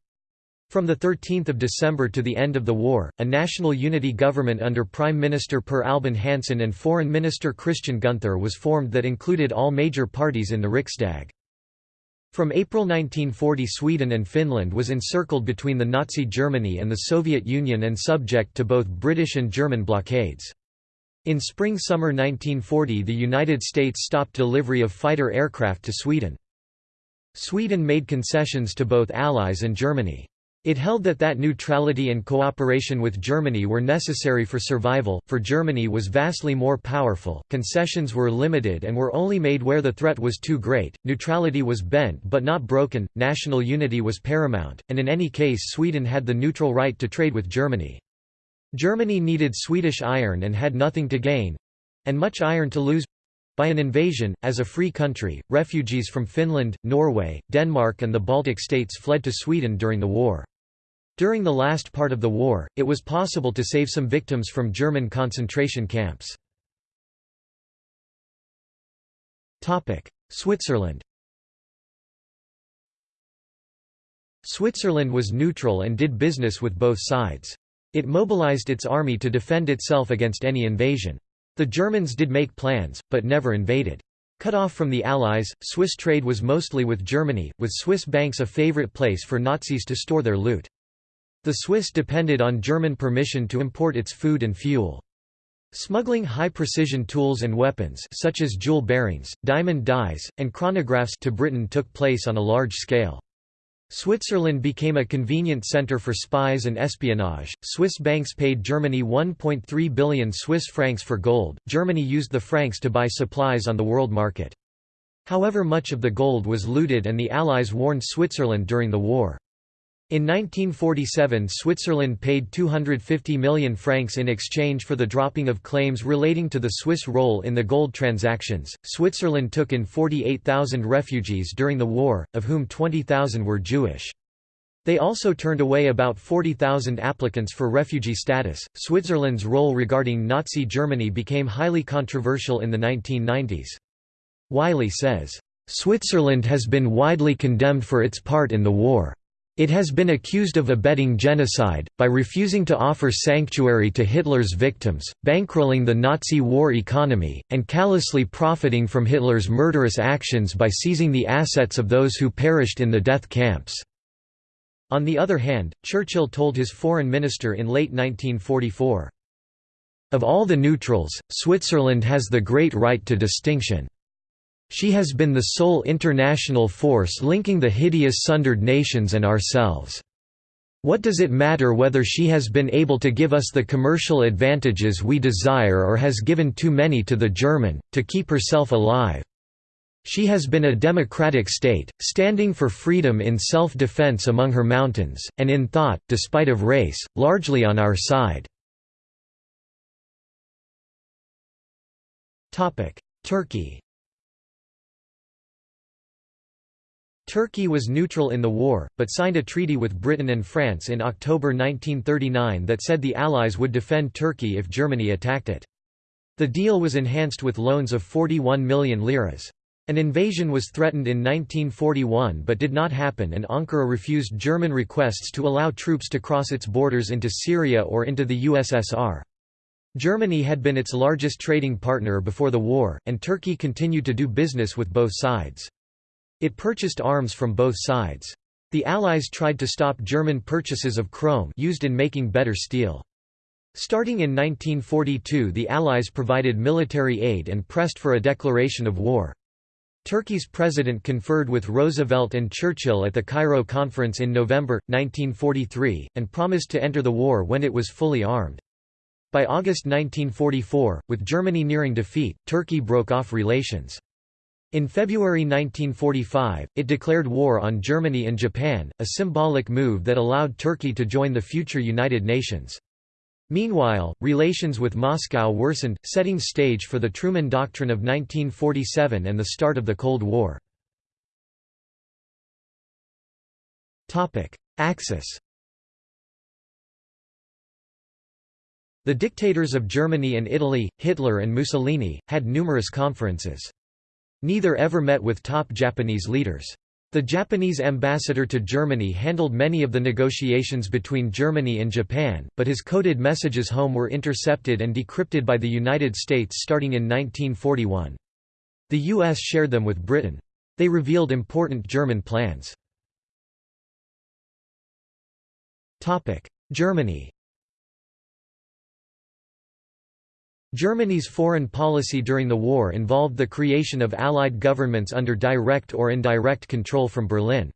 From 13 December to the end of the war, a national unity government under Prime Minister Per Albin Hansson and Foreign Minister Christian Gunther was formed that included all major parties in the Riksdag. From April 1940 Sweden and Finland was encircled between the Nazi Germany and the Soviet Union and subject to both British and German blockades. In spring-summer 1940 the United States stopped delivery of fighter aircraft to Sweden. Sweden made concessions to both Allies and Germany. It held that that neutrality and cooperation with Germany were necessary for survival, for Germany was vastly more powerful, concessions were limited and were only made where the threat was too great, neutrality was bent but not broken, national unity was paramount, and in any case Sweden had the neutral right to trade with Germany. Germany needed Swedish iron and had nothing to gain—and much iron to lose by an invasion, as a free country, refugees from Finland, Norway, Denmark and the Baltic states fled to Sweden during the war. During the last part of the war, it was possible to save some victims from German concentration camps. Switzerland Switzerland was neutral and did business with both sides. It mobilized its army to defend itself against any invasion. The Germans did make plans, but never invaded. Cut off from the Allies, Swiss trade was mostly with Germany, with Swiss banks a favorite place for Nazis to store their loot. The Swiss depended on German permission to import its food and fuel. Smuggling high-precision tools and weapons such as jewel bearings, diamond dies, and chronographs to Britain took place on a large scale. Switzerland became a convenient center for spies and espionage. Swiss banks paid Germany 1.3 billion Swiss francs for gold. Germany used the francs to buy supplies on the world market. However much of the gold was looted and the Allies warned Switzerland during the war. In 1947 Switzerland paid 250 million francs in exchange for the dropping of claims relating to the Swiss role in the gold transactions. Switzerland took in 48,000 refugees during the war, of whom 20,000 were Jewish. They also turned away about 40,000 applicants for refugee status. Switzerland's role regarding Nazi Germany became highly controversial in the 1990s. Wylie says, Switzerland has been widely condemned for its part in the war. It has been accused of abetting genocide, by refusing to offer sanctuary to Hitler's victims, bankrolling the Nazi war economy, and callously profiting from Hitler's murderous actions by seizing the assets of those who perished in the death camps. On the other hand, Churchill told his foreign minister in late 1944, Of all the neutrals, Switzerland has the great right to distinction. She has been the sole international force linking the hideous sundered nations and ourselves. What does it matter whether she has been able to give us the commercial advantages we desire or has given too many to the German, to keep herself alive? She has been a democratic state, standing for freedom in self-defense among her mountains, and in thought, despite of race, largely on our side. Turkey Turkey was neutral in the war, but signed a treaty with Britain and France in October 1939 that said the Allies would defend Turkey if Germany attacked it. The deal was enhanced with loans of 41 million liras. An invasion was threatened in 1941 but did not happen and Ankara refused German requests to allow troops to cross its borders into Syria or into the USSR. Germany had been its largest trading partner before the war, and Turkey continued to do business with both sides. It purchased arms from both sides. The Allies tried to stop German purchases of chrome used in making better steel. Starting in 1942 the Allies provided military aid and pressed for a declaration of war. Turkey's president conferred with Roosevelt and Churchill at the Cairo Conference in November, 1943, and promised to enter the war when it was fully armed. By August 1944, with Germany nearing defeat, Turkey broke off relations. In February 1945, it declared war on Germany and Japan, a symbolic move that allowed Turkey to join the future United Nations. Meanwhile, relations with Moscow worsened, setting stage for the Truman Doctrine of 1947 and the start of the Cold War. Axis The dictators of Germany and Italy, Hitler and Mussolini, had numerous conferences. Neither ever met with top Japanese leaders. The Japanese ambassador to Germany handled many of the negotiations between Germany and Japan, but his coded messages home were intercepted and decrypted by the United States starting in 1941. The U.S. shared them with Britain. They revealed important German plans. Germany Germany's foreign policy during the war involved the creation of Allied governments under direct or indirect control from Berlin.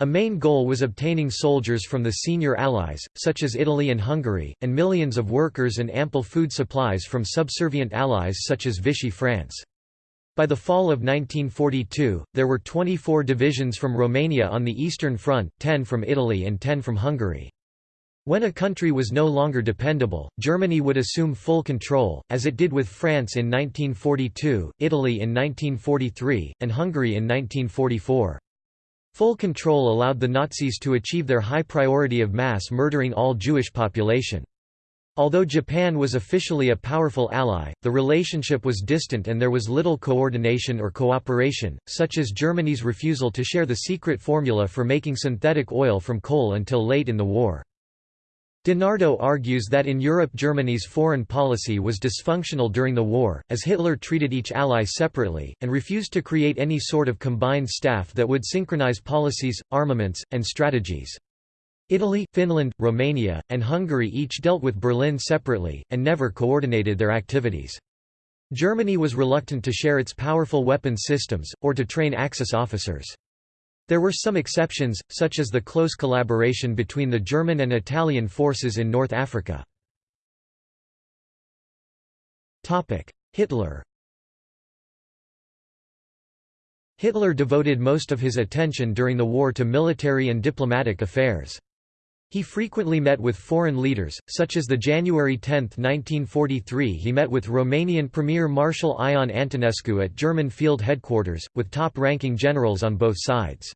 A main goal was obtaining soldiers from the senior allies, such as Italy and Hungary, and millions of workers and ample food supplies from subservient allies such as Vichy France. By the fall of 1942, there were 24 divisions from Romania on the Eastern Front, 10 from Italy and 10 from Hungary. When a country was no longer dependable, Germany would assume full control, as it did with France in 1942, Italy in 1943, and Hungary in 1944. Full control allowed the Nazis to achieve their high priority of mass murdering all Jewish population. Although Japan was officially a powerful ally, the relationship was distant and there was little coordination or cooperation, such as Germany's refusal to share the secret formula for making synthetic oil from coal until late in the war. DiNardo argues that in Europe Germany's foreign policy was dysfunctional during the war, as Hitler treated each ally separately, and refused to create any sort of combined staff that would synchronize policies, armaments, and strategies. Italy, Finland, Romania, and Hungary each dealt with Berlin separately, and never coordinated their activities. Germany was reluctant to share its powerful weapons systems, or to train Axis officers. There were some exceptions, such as the close collaboration between the German and Italian forces in North Africa. Hitler Hitler devoted most of his attention during the war to military and diplomatic affairs. He frequently met with foreign leaders, such as the January 10, 1943 he met with Romanian Premier Marshal Ion Antonescu at German field headquarters, with top-ranking generals on both sides.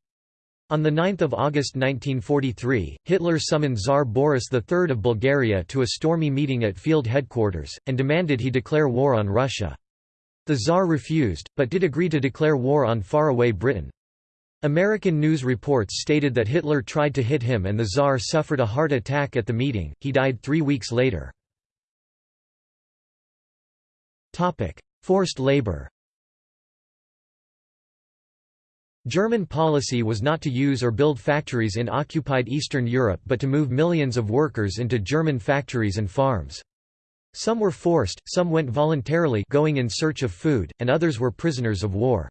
On 9 August 1943, Hitler summoned Tsar Boris III of Bulgaria to a stormy meeting at field headquarters, and demanded he declare war on Russia. The Tsar refused, but did agree to declare war on faraway Britain. American news reports stated that Hitler tried to hit him and the Tsar suffered a heart attack at the meeting, he died three weeks later. Forced labor German policy was not to use or build factories in occupied Eastern Europe but to move millions of workers into German factories and farms. Some were forced, some went voluntarily going in search of food, and others were prisoners of war.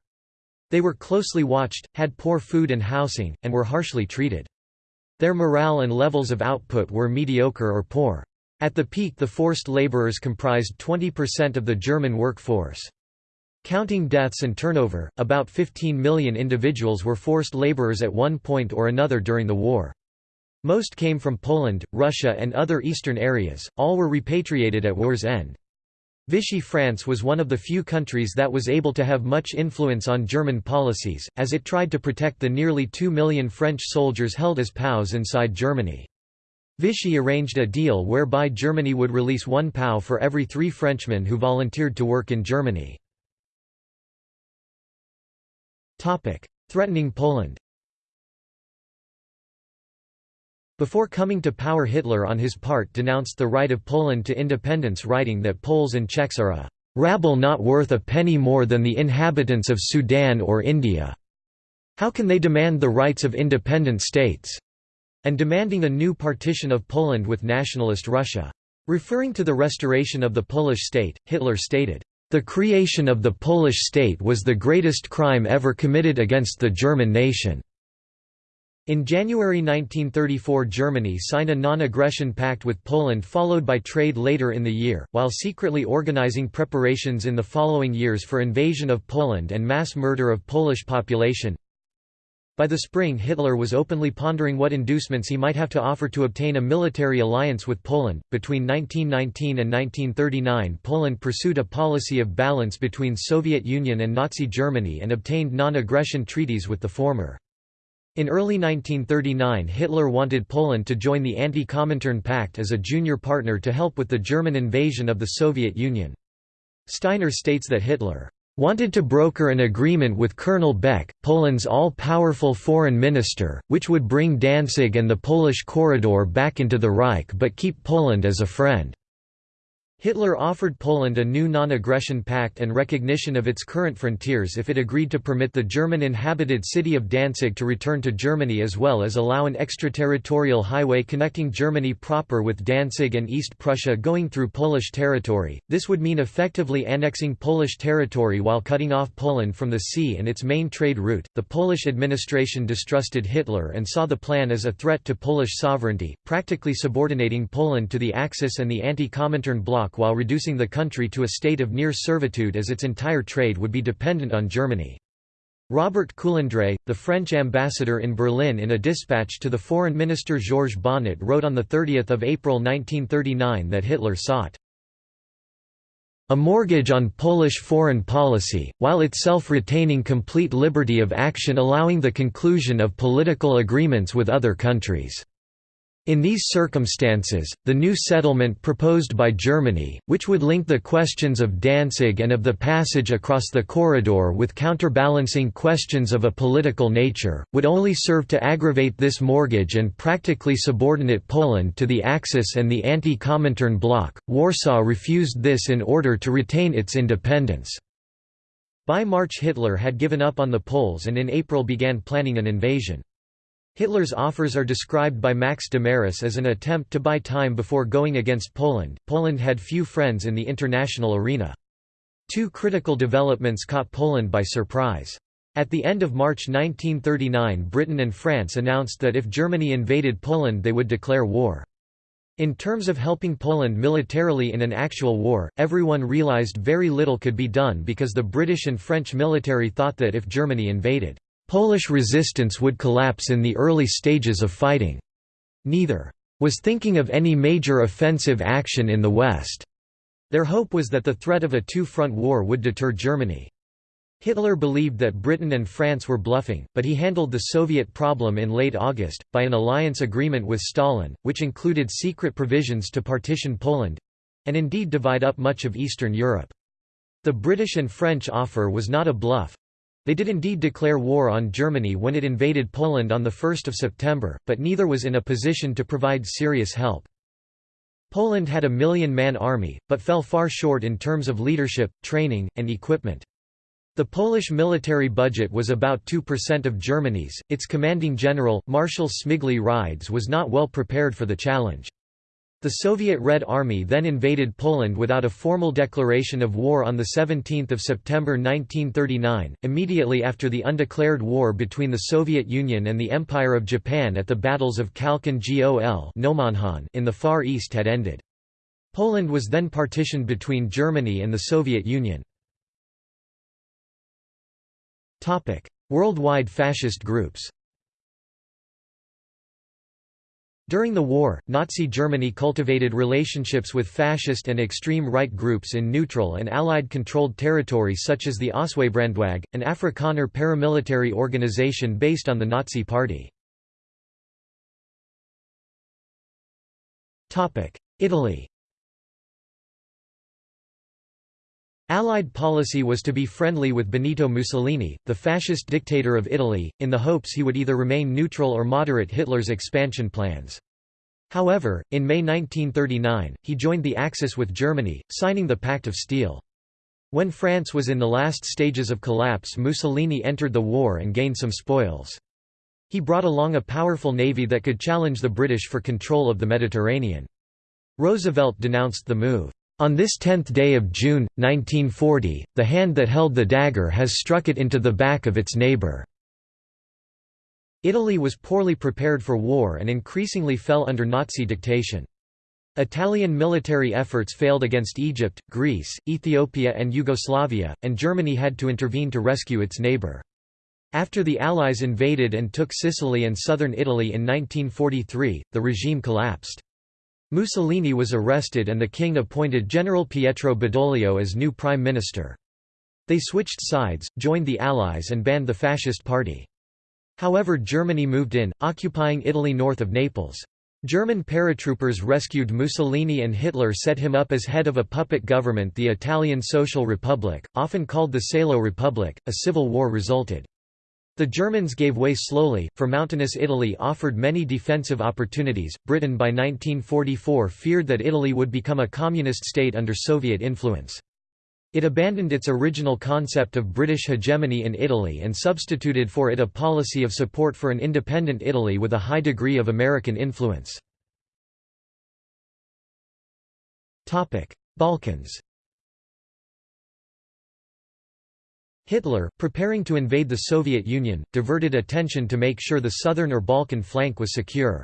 They were closely watched, had poor food and housing, and were harshly treated. Their morale and levels of output were mediocre or poor. At the peak the forced laborers comprised 20% of the German workforce. Counting deaths and turnover, about 15 million individuals were forced laborers at one point or another during the war. Most came from Poland, Russia and other eastern areas, all were repatriated at war's end. Vichy France was one of the few countries that was able to have much influence on German policies, as it tried to protect the nearly two million French soldiers held as POWs inside Germany. Vichy arranged a deal whereby Germany would release one POW for every three Frenchmen who volunteered to work in Germany. Threatening Poland Before coming to power Hitler on his part denounced the right of Poland to independence writing that Poles and Czechs are a "...rabble not worth a penny more than the inhabitants of Sudan or India. How can they demand the rights of independent states?" and demanding a new partition of Poland with nationalist Russia. Referring to the restoration of the Polish state, Hitler stated, "...the creation of the Polish state was the greatest crime ever committed against the German nation." In January 1934 Germany signed a non-aggression pact with Poland followed by trade later in the year, while secretly organizing preparations in the following years for invasion of Poland and mass murder of Polish population. By the spring Hitler was openly pondering what inducements he might have to offer to obtain a military alliance with Poland. Between 1919 and 1939 Poland pursued a policy of balance between Soviet Union and Nazi Germany and obtained non-aggression treaties with the former. In early 1939 Hitler wanted Poland to join the Anti-Comintern Pact as a junior partner to help with the German invasion of the Soviet Union. Steiner states that Hitler wanted to broker an agreement with Colonel Beck, Poland's all-powerful foreign minister, which would bring Danzig and the Polish corridor back into the Reich but keep Poland as a friend. Hitler offered Poland a new non-aggression pact and recognition of its current frontiers if it agreed to permit the German-inhabited city of Danzig to return to Germany as well as allow an extraterritorial highway connecting Germany proper with Danzig and East Prussia going through Polish territory. This would mean effectively annexing Polish territory while cutting off Poland from the sea and its main trade route. The Polish administration distrusted Hitler and saw the plan as a threat to Polish sovereignty, practically subordinating Poland to the Axis and the anti-Comintern bloc while reducing the country to a state of near servitude as its entire trade would be dependent on Germany. Robert Coulondre, the French ambassador in Berlin in a dispatch to the foreign minister Georges Bonnet wrote on 30 April 1939 that Hitler sought a mortgage on Polish foreign policy, while itself retaining complete liberty of action allowing the conclusion of political agreements with other countries. In these circumstances, the new settlement proposed by Germany, which would link the questions of Danzig and of the passage across the corridor with counterbalancing questions of a political nature, would only serve to aggravate this mortgage and practically subordinate Poland to the Axis and the anti-Comintern bloc. Warsaw refused this in order to retain its independence. By March Hitler had given up on the Poles and in April began planning an invasion. Hitler's offers are described by Max Domarus as an attempt to buy time before going against Poland. Poland had few friends in the international arena. Two critical developments caught Poland by surprise. At the end of March 1939 Britain and France announced that if Germany invaded Poland they would declare war. In terms of helping Poland militarily in an actual war, everyone realized very little could be done because the British and French military thought that if Germany invaded, Polish resistance would collapse in the early stages of fighting. Neither was thinking of any major offensive action in the West. Their hope was that the threat of a two-front war would deter Germany. Hitler believed that Britain and France were bluffing, but he handled the Soviet problem in late August, by an alliance agreement with Stalin, which included secret provisions to partition Poland—and indeed divide up much of Eastern Europe. The British and French offer was not a bluff. They did indeed declare war on Germany when it invaded Poland on 1 September, but neither was in a position to provide serious help. Poland had a million-man army, but fell far short in terms of leadership, training, and equipment. The Polish military budget was about 2% of Germany's. Its commanding general, Marshal Śmigły Rydz, was not well prepared for the challenge. The Soviet Red Army then invaded Poland without a formal declaration of war on 17 September 1939, immediately after the undeclared war between the Soviet Union and the Empire of Japan at the battles of Khalkhin Gol in the Far East had ended. Poland was then partitioned between Germany and the Soviet Union. Worldwide fascist groups During the war, Nazi Germany cultivated relationships with fascist and extreme right groups in neutral and Allied-controlled territory such as the Ossewabrandwag, an Afrikaner paramilitary organization based on the Nazi Party. Italy Allied policy was to be friendly with Benito Mussolini, the fascist dictator of Italy, in the hopes he would either remain neutral or moderate Hitler's expansion plans. However, in May 1939, he joined the Axis with Germany, signing the Pact of Steel. When France was in the last stages of collapse Mussolini entered the war and gained some spoils. He brought along a powerful navy that could challenge the British for control of the Mediterranean. Roosevelt denounced the move. On this tenth day of June, 1940, the hand that held the dagger has struck it into the back of its neighbor. Italy was poorly prepared for war and increasingly fell under Nazi dictation. Italian military efforts failed against Egypt, Greece, Ethiopia and Yugoslavia, and Germany had to intervene to rescue its neighbour. After the Allies invaded and took Sicily and southern Italy in 1943, the regime collapsed. Mussolini was arrested and the king appointed General Pietro Badoglio as new prime minister. They switched sides, joined the Allies and banned the Fascist Party. However Germany moved in, occupying Italy north of Naples. German paratroopers rescued Mussolini and Hitler set him up as head of a puppet government the Italian Social Republic, often called the Salo Republic. A civil war resulted. The Germans gave way slowly, for mountainous Italy offered many defensive opportunities. Britain by 1944 feared that Italy would become a communist state under Soviet influence. It abandoned its original concept of British hegemony in Italy and substituted for it a policy of support for an independent Italy with a high degree of American influence. Balkans Hitler, preparing to invade the Soviet Union, diverted attention to make sure the southern or Balkan flank was secure.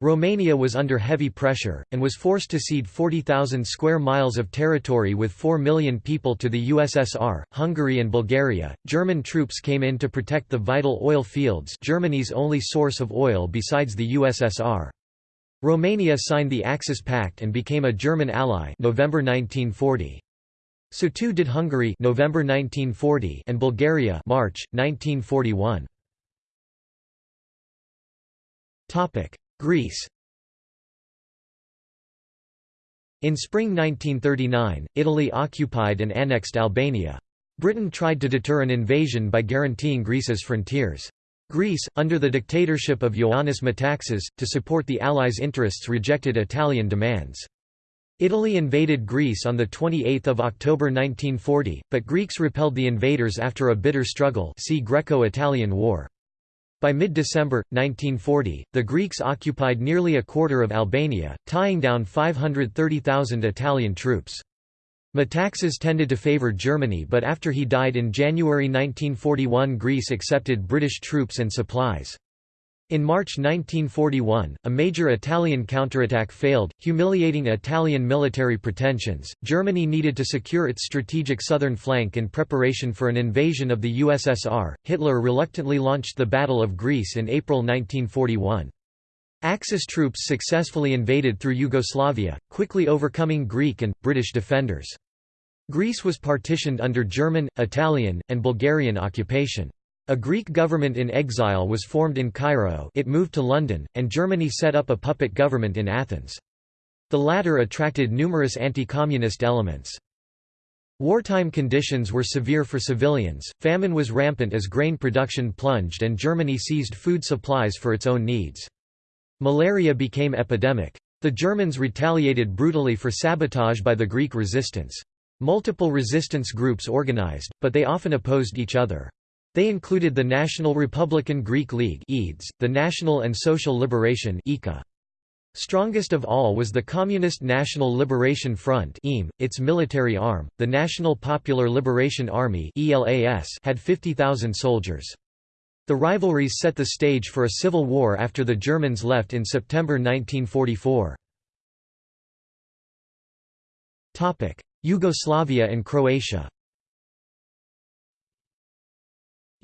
Romania was under heavy pressure, and was forced to cede 40,000 square miles of territory with 4 million people to the USSR, Hungary and Bulgaria. German troops came in to protect the vital oil fields Germany's only source of oil besides the USSR. Romania signed the Axis Pact and became a German ally November 1940. So too did Hungary November 1940 and Bulgaria March 1941. Topic: Greece. In spring 1939, Italy occupied and annexed Albania. Britain tried to deter an invasion by guaranteeing Greece's frontiers. Greece, under the dictatorship of Ioannis Metaxas, to support the Allies' interests rejected Italian demands. Italy invaded Greece on 28 October 1940, but Greeks repelled the invaders after a bitter struggle see Greco-Italian War. By mid-December, 1940, the Greeks occupied nearly a quarter of Albania, tying down 530,000 Italian troops. Metaxas tended to favour Germany but after he died in January 1941 Greece accepted British troops and supplies. In March 1941, a major Italian counterattack failed, humiliating Italian military pretensions. Germany needed to secure its strategic southern flank in preparation for an invasion of the USSR. Hitler reluctantly launched the Battle of Greece in April 1941. Axis troops successfully invaded through Yugoslavia, quickly overcoming Greek and British defenders. Greece was partitioned under German, Italian, and Bulgarian occupation. A Greek government in exile was formed in Cairo it moved to London, and Germany set up a puppet government in Athens. The latter attracted numerous anti-communist elements. Wartime conditions were severe for civilians, famine was rampant as grain production plunged and Germany seized food supplies for its own needs. Malaria became epidemic. The Germans retaliated brutally for sabotage by the Greek resistance. Multiple resistance groups organized, but they often opposed each other. They included the National Republican Greek League the National and Social Liberation Strongest of all was the Communist National Liberation Front its military arm, the National Popular Liberation Army had 50,000 soldiers. The rivalries set the stage for a civil war after the Germans left in September 1944. Yugoslavia and Croatia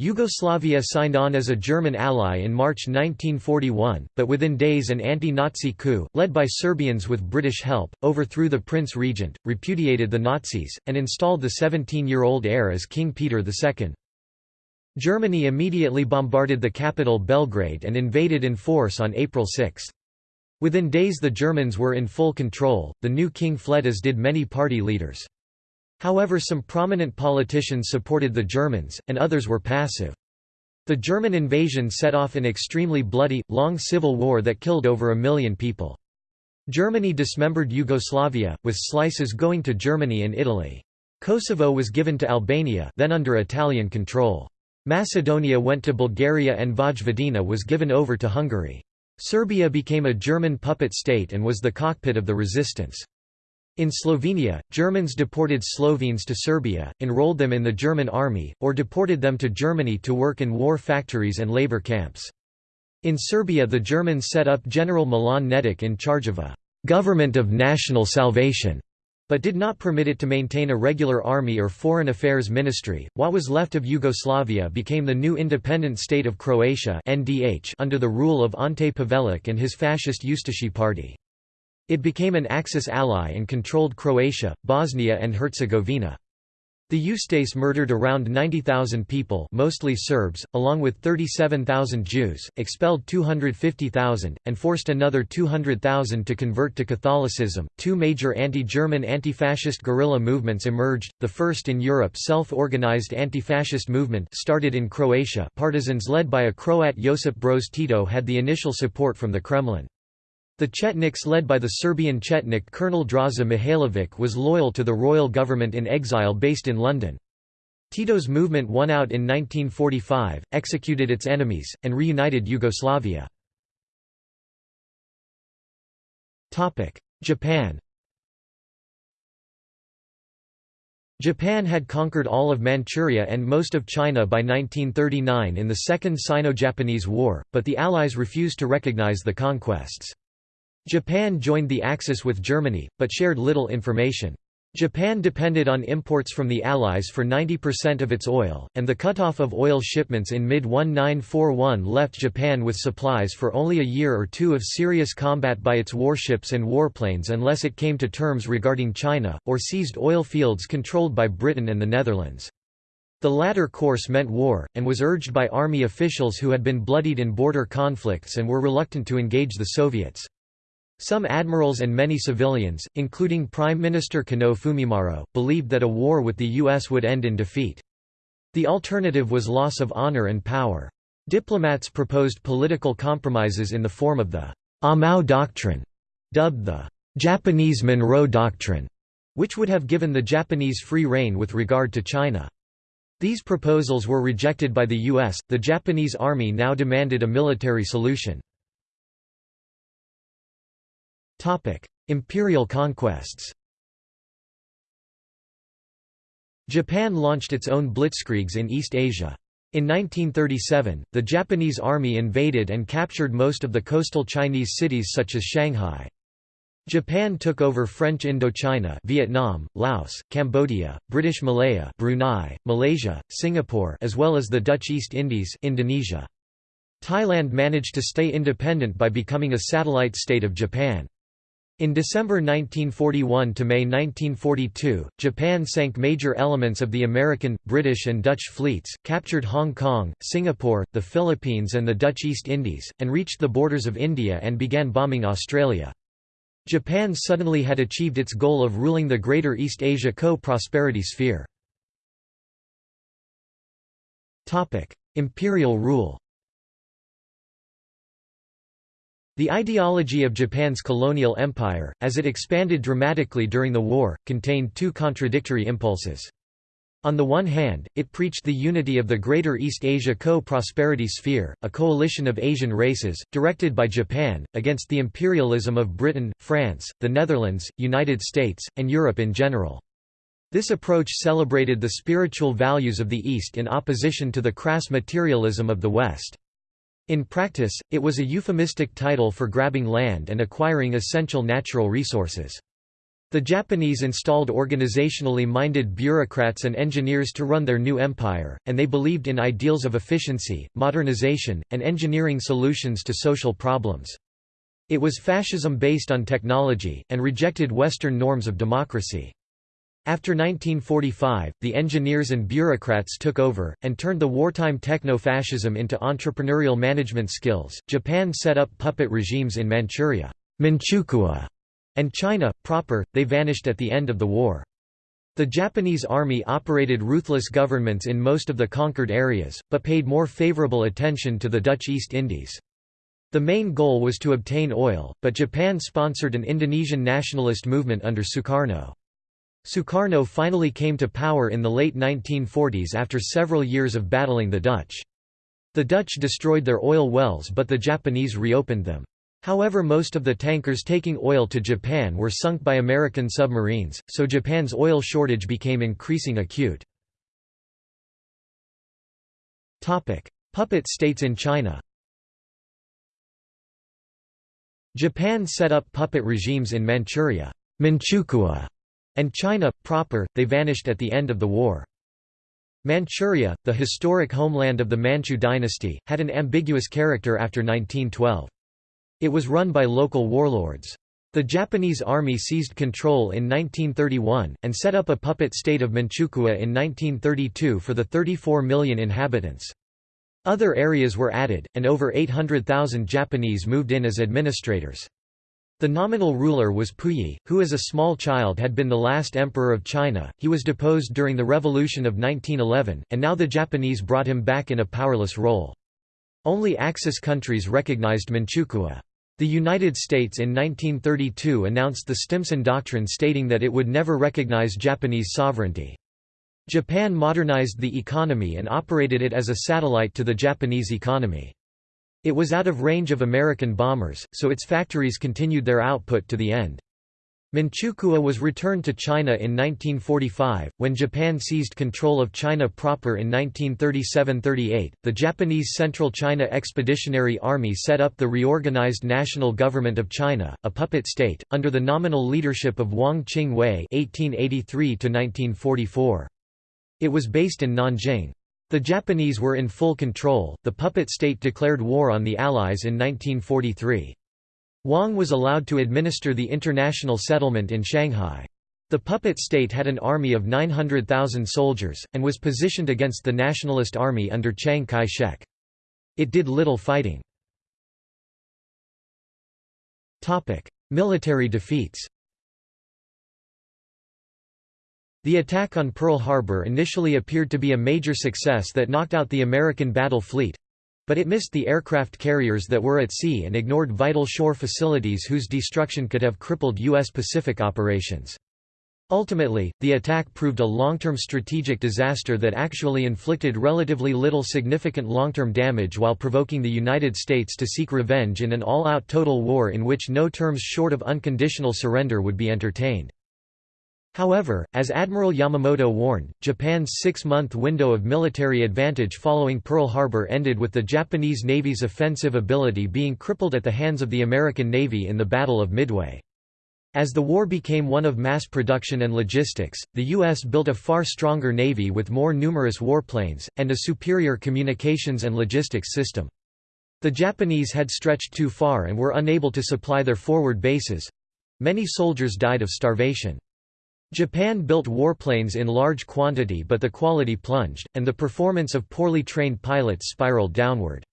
Yugoslavia signed on as a German ally in March 1941, but within days an anti-Nazi coup, led by Serbians with British help, overthrew the Prince Regent, repudiated the Nazis, and installed the 17-year-old heir as King Peter II. Germany immediately bombarded the capital Belgrade and invaded in force on April 6. Within days the Germans were in full control, the new king fled as did many party leaders. However some prominent politicians supported the Germans, and others were passive. The German invasion set off an extremely bloody, long civil war that killed over a million people. Germany dismembered Yugoslavia, with slices going to Germany and Italy. Kosovo was given to Albania then under Italian control. Macedonia went to Bulgaria and Vojvodina was given over to Hungary. Serbia became a German puppet state and was the cockpit of the resistance. In Slovenia, Germans deported Slovenes to Serbia, enrolled them in the German army, or deported them to Germany to work in war factories and labor camps. In Serbia the Germans set up General Milan Nedic in charge of a «government of national salvation», but did not permit it to maintain a regular army or foreign affairs ministry. What was left of Yugoslavia became the new independent state of Croatia under the rule of Ante Pavelic and his fascist Ustashi party. It became an Axis ally and controlled Croatia, Bosnia and Herzegovina. The Ustase murdered around 90,000 people mostly Serbs, along with 37,000 Jews, expelled 250,000, and forced another 200,000 to convert to Catholicism. Two major anti-German anti-fascist guerrilla movements emerged, the first in Europe self-organized anti-fascist movement started in Croatia partisans led by a Croat Josip Broz Tito had the initial support from the Kremlin. The Chetniks led by the Serbian Chetnik Colonel Draza Mihailovic was loyal to the royal government in exile based in London. Tito's movement won out in 1945, executed its enemies, and reunited Yugoslavia. Japan Japan had conquered all of Manchuria and most of China by 1939 in the Second Sino-Japanese War, but the Allies refused to recognize the conquests. Japan joined the Axis with Germany, but shared little information. Japan depended on imports from the Allies for 90% of its oil, and the cutoff of oil shipments in mid-1941 left Japan with supplies for only a year or two of serious combat by its warships and warplanes unless it came to terms regarding China, or seized oil fields controlled by Britain and the Netherlands. The latter course meant war, and was urged by army officials who had been bloodied in border conflicts and were reluctant to engage the Soviets. Some admirals and many civilians, including Prime Minister Konoe Fumimaro, believed that a war with the U.S. would end in defeat. The alternative was loss of honor and power. Diplomats proposed political compromises in the form of the Amau Doctrine, dubbed the Japanese Monroe Doctrine, which would have given the Japanese free rein with regard to China. These proposals were rejected by the U.S., the Japanese army now demanded a military solution. Imperial conquests Japan launched its own blitzkriegs in East Asia. In 1937, the Japanese army invaded and captured most of the coastal Chinese cities such as Shanghai. Japan took over French Indochina Vietnam, Laos, Cambodia, British Malaya Brunei, Malaysia, Singapore as well as the Dutch East Indies Indonesia. Thailand managed to stay independent by becoming a satellite state of Japan. In December 1941 to May 1942, Japan sank major elements of the American, British and Dutch fleets, captured Hong Kong, Singapore, the Philippines and the Dutch East Indies, and reached the borders of India and began bombing Australia. Japan suddenly had achieved its goal of ruling the Greater East Asia co-prosperity sphere. Imperial rule The ideology of Japan's colonial empire, as it expanded dramatically during the war, contained two contradictory impulses. On the one hand, it preached the unity of the Greater East Asia Co-Prosperity Sphere, a coalition of Asian races, directed by Japan, against the imperialism of Britain, France, the Netherlands, United States, and Europe in general. This approach celebrated the spiritual values of the East in opposition to the crass materialism of the West. In practice, it was a euphemistic title for grabbing land and acquiring essential natural resources. The Japanese installed organizationally minded bureaucrats and engineers to run their new empire, and they believed in ideals of efficiency, modernization, and engineering solutions to social problems. It was fascism based on technology, and rejected Western norms of democracy. After 1945, the engineers and bureaucrats took over, and turned the wartime techno-fascism into entrepreneurial management skills. Japan set up puppet regimes in Manchuria Manchukuo, and China, proper, they vanished at the end of the war. The Japanese army operated ruthless governments in most of the conquered areas, but paid more favorable attention to the Dutch East Indies. The main goal was to obtain oil, but Japan sponsored an Indonesian nationalist movement under Sukarno. Sukarno finally came to power in the late 1940s after several years of battling the Dutch. The Dutch destroyed their oil wells but the Japanese reopened them. However most of the tankers taking oil to Japan were sunk by American submarines, so Japan's oil shortage became increasing acute. Puppet states in China Japan set up puppet regimes in Manchuria Manchukuo, and China, proper, they vanished at the end of the war. Manchuria, the historic homeland of the Manchu dynasty, had an ambiguous character after 1912. It was run by local warlords. The Japanese army seized control in 1931, and set up a puppet state of Manchukuo in 1932 for the 34 million inhabitants. Other areas were added, and over 800,000 Japanese moved in as administrators. The nominal ruler was Puyi, who as a small child had been the last emperor of China. He was deposed during the Revolution of 1911, and now the Japanese brought him back in a powerless role. Only Axis countries recognized Manchukuo. The United States in 1932 announced the Stimson Doctrine stating that it would never recognize Japanese sovereignty. Japan modernized the economy and operated it as a satellite to the Japanese economy. It was out of range of American bombers, so its factories continued their output to the end. Manchukuo was returned to China in 1945, when Japan seized control of China proper in 1937–38. The Japanese Central China Expeditionary Army set up the reorganized National Government of China, a puppet state, under the nominal leadership of Wang Jingwei (1883–1944). It was based in Nanjing. The Japanese were in full control. The puppet state declared war on the Allies in 1943. Wang was allowed to administer the international settlement in Shanghai. The puppet state had an army of 900,000 soldiers, and was positioned against the Nationalist Army under Chiang Kai-shek. It did little fighting. Military defeats The attack on Pearl Harbor initially appeared to be a major success that knocked out the American battle fleet, but it missed the aircraft carriers that were at sea and ignored vital shore facilities whose destruction could have crippled U.S. Pacific operations. Ultimately, the attack proved a long-term strategic disaster that actually inflicted relatively little significant long-term damage while provoking the United States to seek revenge in an all-out total war in which no terms short of unconditional surrender would be entertained. However, as Admiral Yamamoto warned, Japan's six-month window of military advantage following Pearl Harbor ended with the Japanese Navy's offensive ability being crippled at the hands of the American Navy in the Battle of Midway. As the war became one of mass production and logistics, the U.S. built a far stronger Navy with more numerous warplanes, and a superior communications and logistics system. The Japanese had stretched too far and were unable to supply their forward bases. Many soldiers died of starvation. Japan built warplanes in large quantity but the quality plunged, and the performance of poorly trained pilots spiraled downward.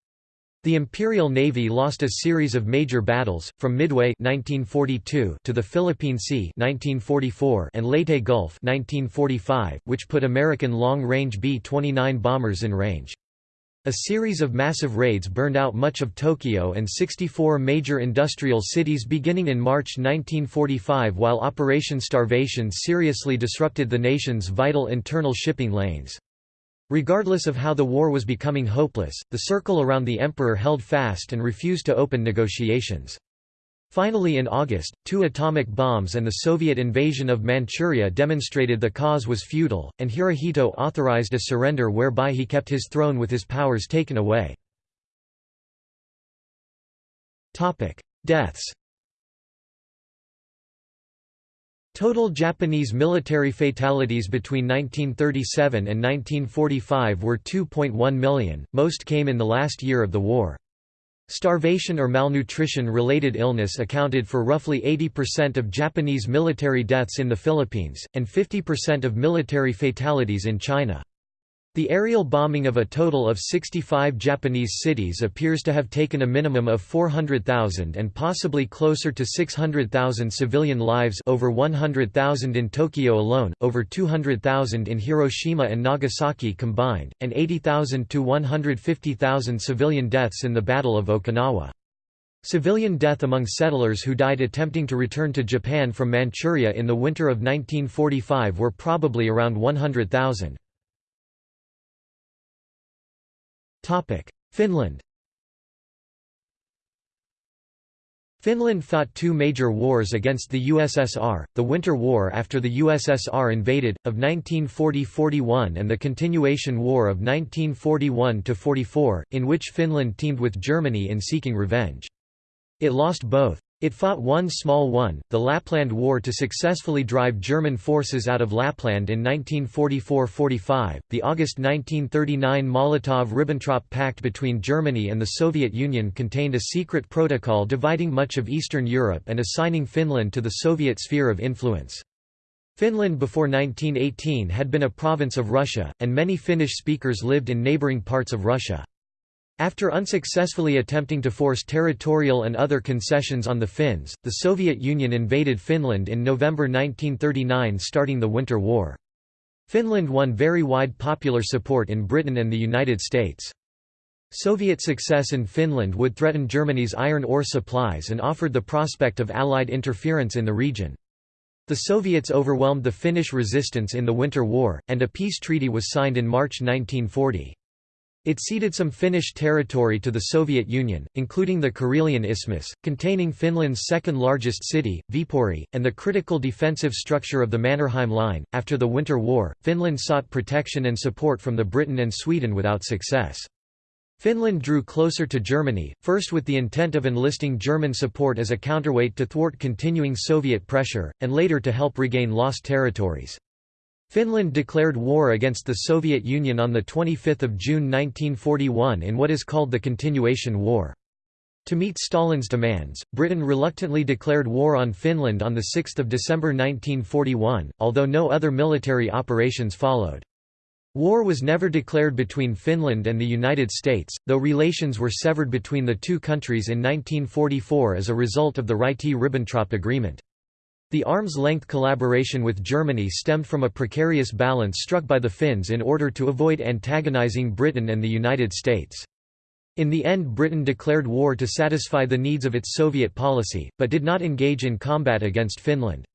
The Imperial Navy lost a series of major battles, from Midway 1942 to the Philippine Sea 1944 and Leyte Gulf 1945, which put American long-range B-29 bombers in range. A series of massive raids burned out much of Tokyo and 64 major industrial cities beginning in March 1945 while Operation Starvation seriously disrupted the nation's vital internal shipping lanes. Regardless of how the war was becoming hopeless, the circle around the emperor held fast and refused to open negotiations. Finally in August, two atomic bombs and the Soviet invasion of Manchuria demonstrated the cause was futile, and Hirohito authorized a surrender whereby he kept his throne with his powers taken away. Deaths Total Japanese military fatalities between 1937 and 1945 were 2.1 million, most came in the last year of the war. Starvation or malnutrition-related illness accounted for roughly 80% of Japanese military deaths in the Philippines, and 50% of military fatalities in China. The aerial bombing of a total of 65 Japanese cities appears to have taken a minimum of 400,000 and possibly closer to 600,000 civilian lives over 100,000 in Tokyo alone, over 200,000 in Hiroshima and Nagasaki combined, and 80,000 to 150,000 civilian deaths in the Battle of Okinawa. Civilian death among settlers who died attempting to return to Japan from Manchuria in the winter of 1945 were probably around 100,000. Finland Finland fought two major wars against the USSR, the Winter War after the USSR invaded, of 1940–41 and the Continuation War of 1941–44, in which Finland teamed with Germany in seeking revenge. It lost both. It fought one small one, the Lapland War to successfully drive German forces out of Lapland in 1944–45. The August 1939 Molotov–Ribbentrop Pact between Germany and the Soviet Union contained a secret protocol dividing much of Eastern Europe and assigning Finland to the Soviet sphere of influence. Finland before 1918 had been a province of Russia, and many Finnish speakers lived in neighbouring parts of Russia. After unsuccessfully attempting to force territorial and other concessions on the Finns, the Soviet Union invaded Finland in November 1939 starting the Winter War. Finland won very wide popular support in Britain and the United States. Soviet success in Finland would threaten Germany's iron ore supplies and offered the prospect of Allied interference in the region. The Soviets overwhelmed the Finnish resistance in the Winter War, and a peace treaty was signed in March 1940. It ceded some Finnish territory to the Soviet Union, including the Karelian Isthmus, containing Finland's second largest city, Viipuri, and the critical defensive structure of the Mannerheim Line. After the Winter War, Finland sought protection and support from the Britain and Sweden without success. Finland drew closer to Germany, first with the intent of enlisting German support as a counterweight to thwart continuing Soviet pressure, and later to help regain lost territories. Finland declared war against the Soviet Union on 25 June 1941 in what is called the Continuation War. To meet Stalin's demands, Britain reluctantly declared war on Finland on 6 December 1941, although no other military operations followed. War was never declared between Finland and the United States, though relations were severed between the two countries in 1944 as a result of the Ryti-Ribbentrop Agreement. The arm's-length collaboration with Germany stemmed from a precarious balance struck by the Finns in order to avoid antagonizing Britain and the United States. In the end Britain declared war to satisfy the needs of its Soviet policy, but did not engage in combat against Finland.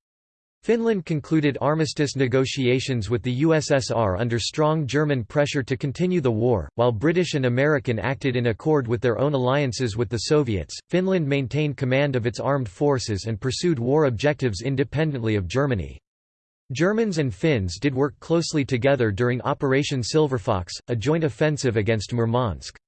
Finland concluded armistice negotiations with the USSR under strong German pressure to continue the war, while British and American acted in accord with their own alliances with the Soviets. Finland maintained command of its armed forces and pursued war objectives independently of Germany. Germans and Finns did work closely together during Operation Silverfox, a joint offensive against Murmansk.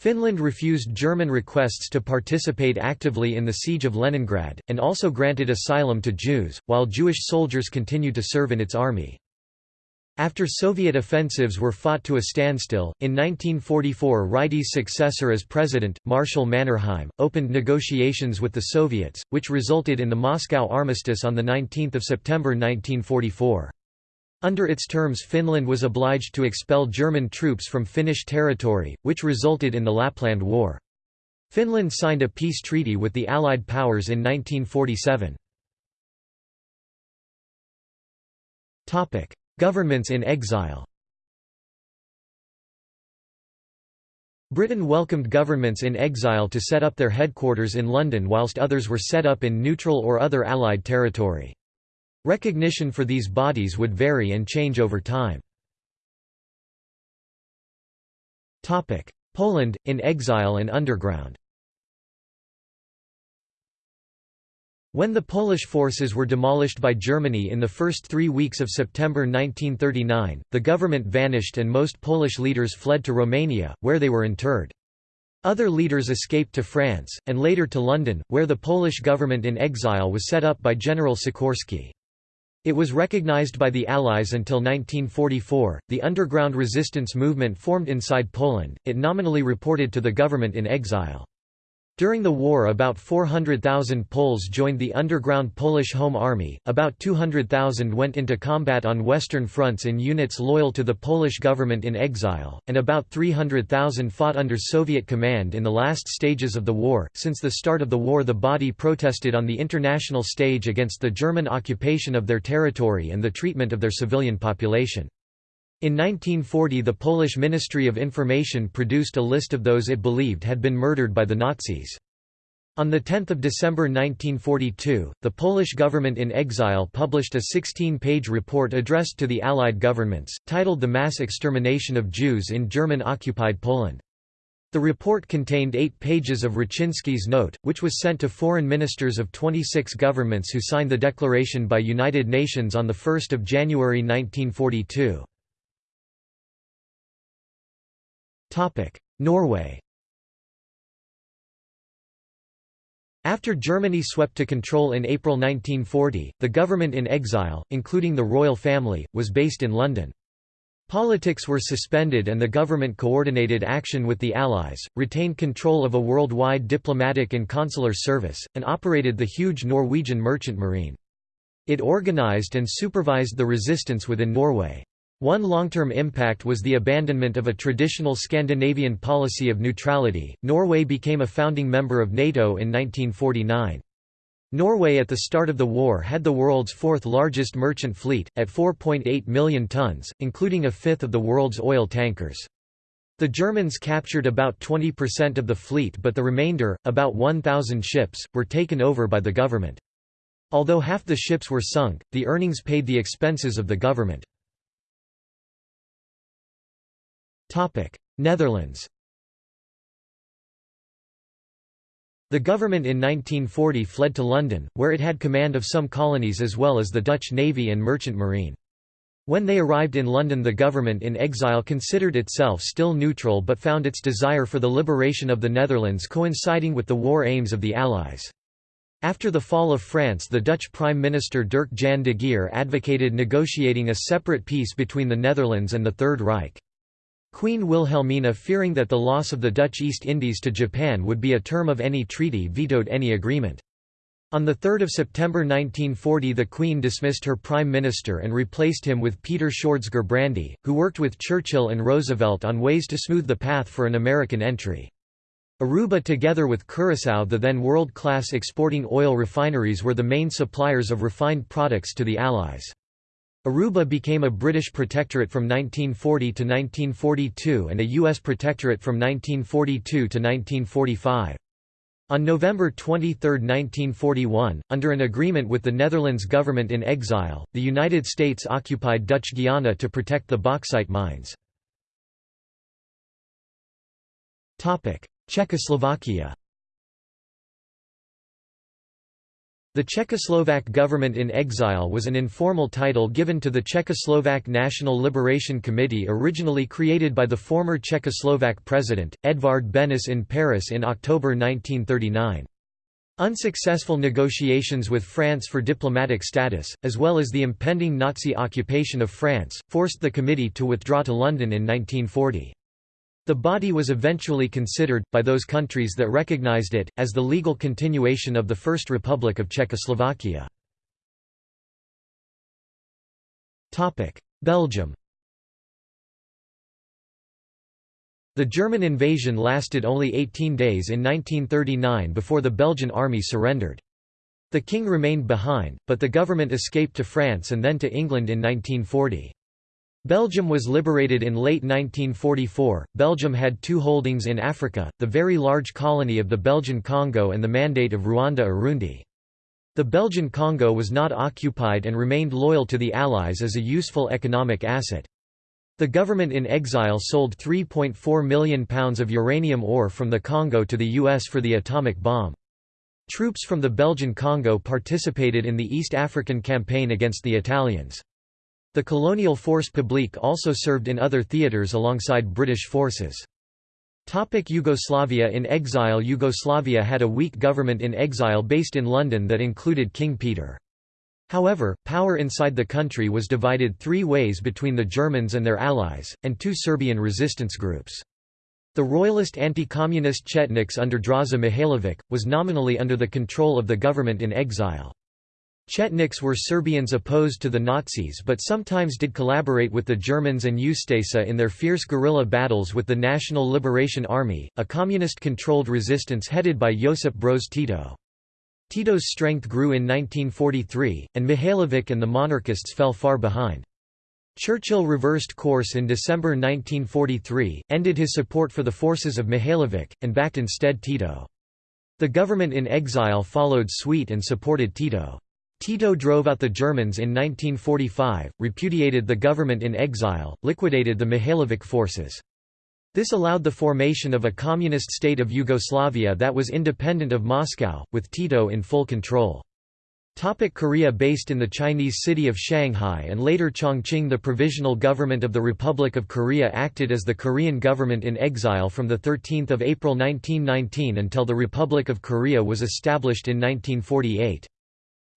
Finland refused German requests to participate actively in the siege of Leningrad, and also granted asylum to Jews, while Jewish soldiers continued to serve in its army. After Soviet offensives were fought to a standstill, in 1944 Ryti's successor as president, Marshal Mannerheim, opened negotiations with the Soviets, which resulted in the Moscow Armistice on 19 September 1944. Under its terms Finland was obliged to expel German troops from Finnish territory, which resulted in the Lapland War. Finland signed a peace treaty with the Allied powers in 1947. Governments in exile Britain welcomed governments in exile to set up their headquarters in London whilst others were set up in neutral or other Allied territory. Recognition for these bodies would vary and change over time. Poland, in exile and underground When the Polish forces were demolished by Germany in the first three weeks of September 1939, the government vanished and most Polish leaders fled to Romania, where they were interred. Other leaders escaped to France, and later to London, where the Polish government in exile was set up by General Sikorski. It was recognized by the Allies until 1944. The underground resistance movement formed inside Poland, it nominally reported to the government in exile. During the war about 400,000 Poles joined the underground Polish Home Army, about 200,000 went into combat on western fronts in units loyal to the Polish government in exile, and about 300,000 fought under Soviet command in the last stages of the war. Since the start of the war the body protested on the international stage against the German occupation of their territory and the treatment of their civilian population. In 1940 the Polish Ministry of Information produced a list of those it believed had been murdered by the Nazis. On 10 December 1942, the Polish government in exile published a 16-page report addressed to the Allied governments, titled The Mass Extermination of Jews in German-occupied Poland. The report contained eight pages of Raczynski's note, which was sent to foreign ministers of 26 governments who signed the declaration by United Nations on 1 January 1942. Norway After Germany swept to control in April 1940, the government in exile, including the royal family, was based in London. Politics were suspended and the government coordinated action with the Allies, retained control of a worldwide diplomatic and consular service, and operated the huge Norwegian merchant marine. It organized and supervised the resistance within Norway. One long-term impact was the abandonment of a traditional Scandinavian policy of neutrality. Norway became a founding member of NATO in 1949. Norway at the start of the war had the world's fourth largest merchant fleet, at 4.8 million tons, including a fifth of the world's oil tankers. The Germans captured about 20% of the fleet but the remainder, about 1,000 ships, were taken over by the government. Although half the ships were sunk, the earnings paid the expenses of the government. Netherlands The government in 1940 fled to London, where it had command of some colonies as well as the Dutch navy and merchant marine. When they arrived in London the government in exile considered itself still neutral but found its desire for the liberation of the Netherlands coinciding with the war aims of the Allies. After the fall of France the Dutch Prime Minister Dirk Jan de Geer advocated negotiating a separate peace between the Netherlands and the Third Reich. Queen Wilhelmina fearing that the loss of the Dutch East Indies to Japan would be a term of any treaty vetoed any agreement. On 3 September 1940 the Queen dismissed her Prime Minister and replaced him with Peter Sjoerds Gerbrandy, who worked with Churchill and Roosevelt on ways to smooth the path for an American entry. Aruba together with Curaçao the then world-class exporting oil refineries were the main suppliers of refined products to the Allies. Aruba became a British protectorate from 1940 to 1942 and a U.S. protectorate from 1942 to 1945. On November 23, 1941, under an agreement with the Netherlands government in exile, the United States occupied Dutch Guiana to protect the bauxite mines. Czechoslovakia The Czechoslovak government in exile was an informal title given to the Czechoslovak National Liberation Committee originally created by the former Czechoslovak president, Edvard Benes in Paris in October 1939. Unsuccessful negotiations with France for diplomatic status, as well as the impending Nazi occupation of France, forced the committee to withdraw to London in 1940. The body was eventually considered, by those countries that recognized it, as the legal continuation of the First Republic of Czechoslovakia. Belgium The German invasion lasted only 18 days in 1939 before the Belgian army surrendered. The king remained behind, but the government escaped to France and then to England in 1940. Belgium was liberated in late 1944. Belgium had two holdings in Africa, the very large colony of the Belgian Congo and the Mandate of Rwanda-Urundi. The Belgian Congo was not occupied and remained loyal to the Allies as a useful economic asset. The government in exile sold £3.4 million of uranium ore from the Congo to the US for the atomic bomb. Troops from the Belgian Congo participated in the East African campaign against the Italians. The colonial force publique also served in other theatres alongside British forces. Topic Yugoslavia In exile Yugoslavia had a weak government in exile based in London that included King Peter. However, power inside the country was divided three ways between the Germans and their allies, and two Serbian resistance groups. The royalist anti-communist Chetniks under Draza Mihailovic, was nominally under the control of the government in exile. Chetniks were Serbians opposed to the Nazis but sometimes did collaborate with the Germans and Ustasa in their fierce guerrilla battles with the National Liberation Army, a communist-controlled resistance headed by Josip Broz Tito. Tito's strength grew in 1943, and Mihailovic and the monarchists fell far behind. Churchill reversed course in December 1943, ended his support for the forces of Mihailovic, and backed instead Tito. The government in exile followed suit and supported Tito. Tito drove out the Germans in 1945, repudiated the government in exile, liquidated the Mihailovic forces. This allowed the formation of a communist state of Yugoslavia that was independent of Moscow, with Tito in full control. Topic Korea Based in the Chinese city of Shanghai and later Chongqing the Provisional Government of the Republic of Korea acted as the Korean government in exile from 13 April 1919 until the Republic of Korea was established in 1948.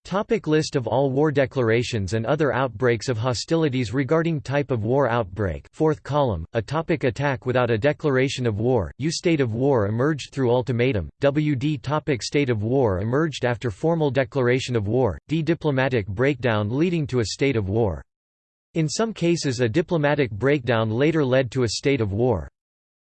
Topic list of all war declarations and other outbreaks of hostilities regarding type of war outbreak fourth column, a topic attack without a declaration of war, U state of war emerged through ultimatum, WD topic state of war emerged after formal declaration of war, D diplomatic breakdown leading to a state of war. In some cases a diplomatic breakdown later led to a state of war.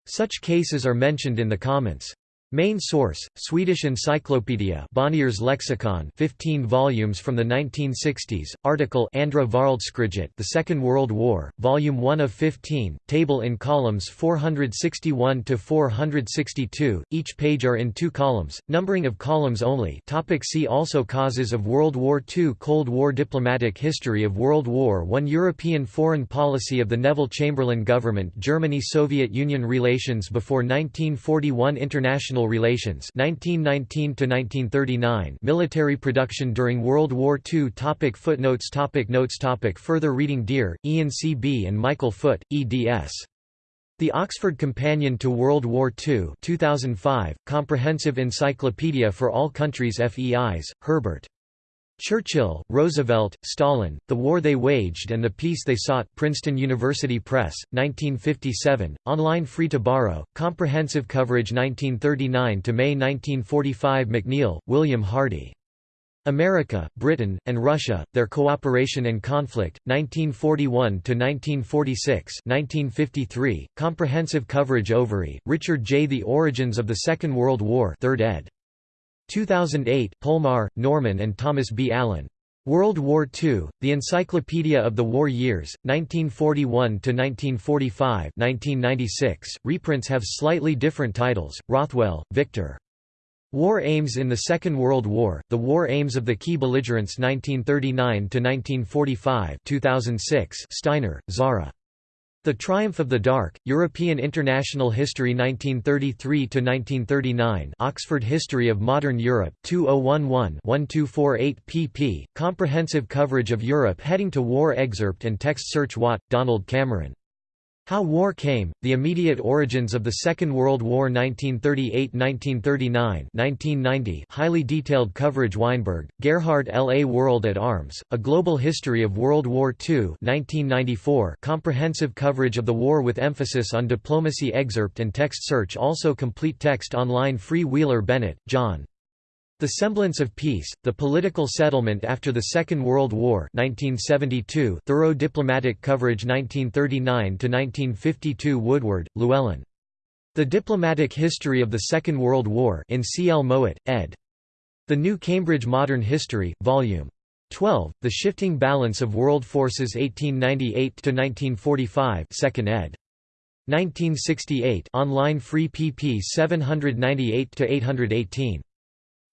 Such cases are mentioned in the comments. Main source: Swedish Encyclopedia, Bonnier's Lexicon, 15 volumes from the 1960s. Article: Andra Världskriget, The Second World War, Volume 1 of 15. Table in columns 461 to 462. Each page are in two columns. Numbering of columns only. Topic see also Causes of World War II, Cold War, Diplomatic history of World War I, European foreign policy of the Neville Chamberlain government, Germany-Soviet Union relations before 1941, international International Relations 1919 1939 Military production during World War II topic Footnotes topic Notes topic Further reading Dear, Ian C. B. and Michael Foot, eds. The Oxford Companion to World War II 2005, Comprehensive Encyclopedia for All Countries Feis, Herbert. Churchill, Roosevelt, Stalin, The War They Waged and the Peace They Sought Princeton University Press, 1957, online free to borrow, comprehensive coverage 1939 to May 1945 McNeill, William Hardy. America, Britain, and Russia, Their Cooperation and Conflict, 1941–1946 1953, Comprehensive Coverage Overy, Richard J. The Origins of the Second World War 3rd ed. 2008 Polmar, Norman and Thomas B. Allen. World War II, The Encyclopedia of the War Years, 1941–1945 1996. Reprints have slightly different titles, Rothwell, Victor. War Aims in the Second World War, The War Aims of the Key Belligerents 1939–1945 2006. Steiner, Zara. The Triumph of the Dark, European International History 1933–1939 Oxford History of Modern Europe, 2011-1248 pp. Comprehensive coverage of Europe heading to war Excerpt and text search Watt, Donald Cameron how War Came, The Immediate Origins of the Second World War 1938–1939 highly detailed coverage Weinberg, Gerhard L. A World at Arms, A Global History of World War II 1994 comprehensive coverage of the war with emphasis on diplomacy Excerpt and text search Also complete text online Free Wheeler Bennett, John. The Semblance of Peace, The Political Settlement After the Second World War 1972 thorough diplomatic coverage 1939–1952 Woodward, Llewellyn. The Diplomatic History of the Second World War in C. L. Mowat, ed. The New Cambridge Modern History, Vol. 12, The Shifting Balance of World Forces 1898–1945 2nd ed. 1968 online free pp 798–818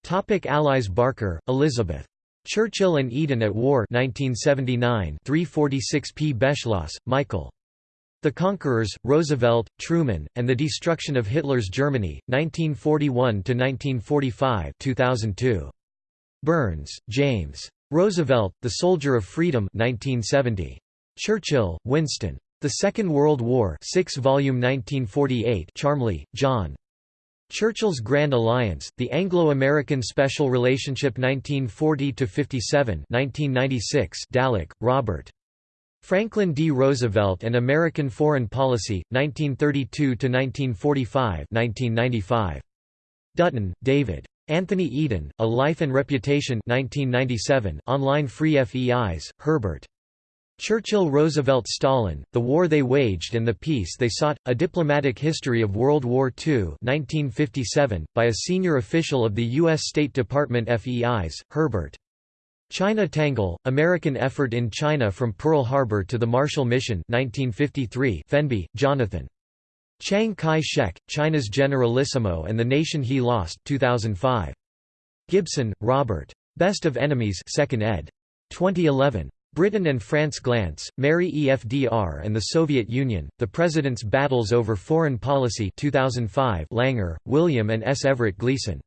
Topic Allies Barker, Elizabeth. Churchill and Eden at War 1979 346 p. Beschloss, Michael. The Conquerors, Roosevelt, Truman, and the Destruction of Hitler's Germany, 1941–1945 2002. Burns, James. Roosevelt, The Soldier of Freedom 1970. Churchill, Winston. The Second World War 6 volume 1948 Charmley, John. Churchill's Grand Alliance, The Anglo-American Special Relationship 1940–57 1996 Dallek, Robert. Franklin D. Roosevelt and American Foreign Policy, 1932–1945 1995. Dutton, David. Anthony Eden, A Life and Reputation 1997 online free Feis, Herbert. Churchill–Roosevelt–Stalin, The War They Waged and the Peace They Sought, A Diplomatic History of World War II 1957, by a senior official of the U.S. State Department Feis, Herbert. China Tangle, American Effort in China from Pearl Harbor to the Marshall Mission 1953 Fenby, Jonathan. Chiang Kai-shek, China's Generalissimo and the Nation He Lost 2005. Gibson, Robert. Best of Enemies 2nd ed. 2011. Britain and France Glantz, Mary EFDR and the Soviet Union, The President's Battles Over Foreign Policy 2005 Langer, William and S. Everett Gleason.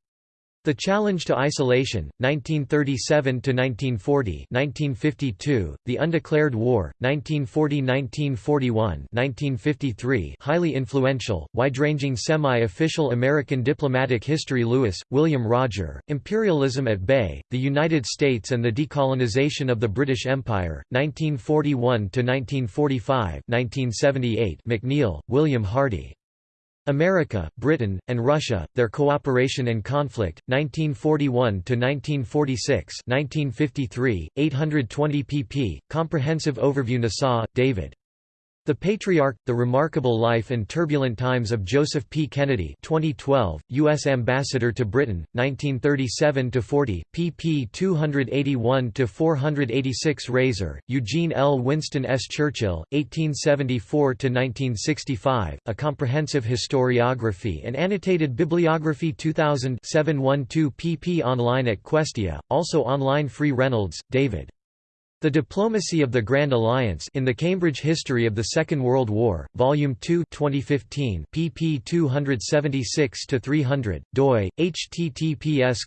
The Challenge to Isolation, 1937–1940 1952, The Undeclared War, 1940–1941 1953 highly influential, wide-ranging semi-official American diplomatic history Louis, William Roger, Imperialism at Bay, The United States and the Decolonization of the British Empire, 1941–1945 1978 McNeill, William Hardy. America, Britain, and Russia, Their Cooperation and Conflict, 1941–1946 1953, 820 pp. Comprehensive Overview Nasaw, David. The Patriarch, The Remarkable Life and Turbulent Times of Joseph P. Kennedy 2012, U.S. Ambassador to Britain, 1937–40, pp 281–486 Rasor, Eugene L. Winston S. Churchill, 1874–1965, A Comprehensive Historiography and Annotated Bibliography 2000 712 pp online at Questia, also online Free Reynolds, David. The Diplomacy of the Grand Alliance in the Cambridge History of the Second World War, Volume 2 2015 pp 276-300, doi, https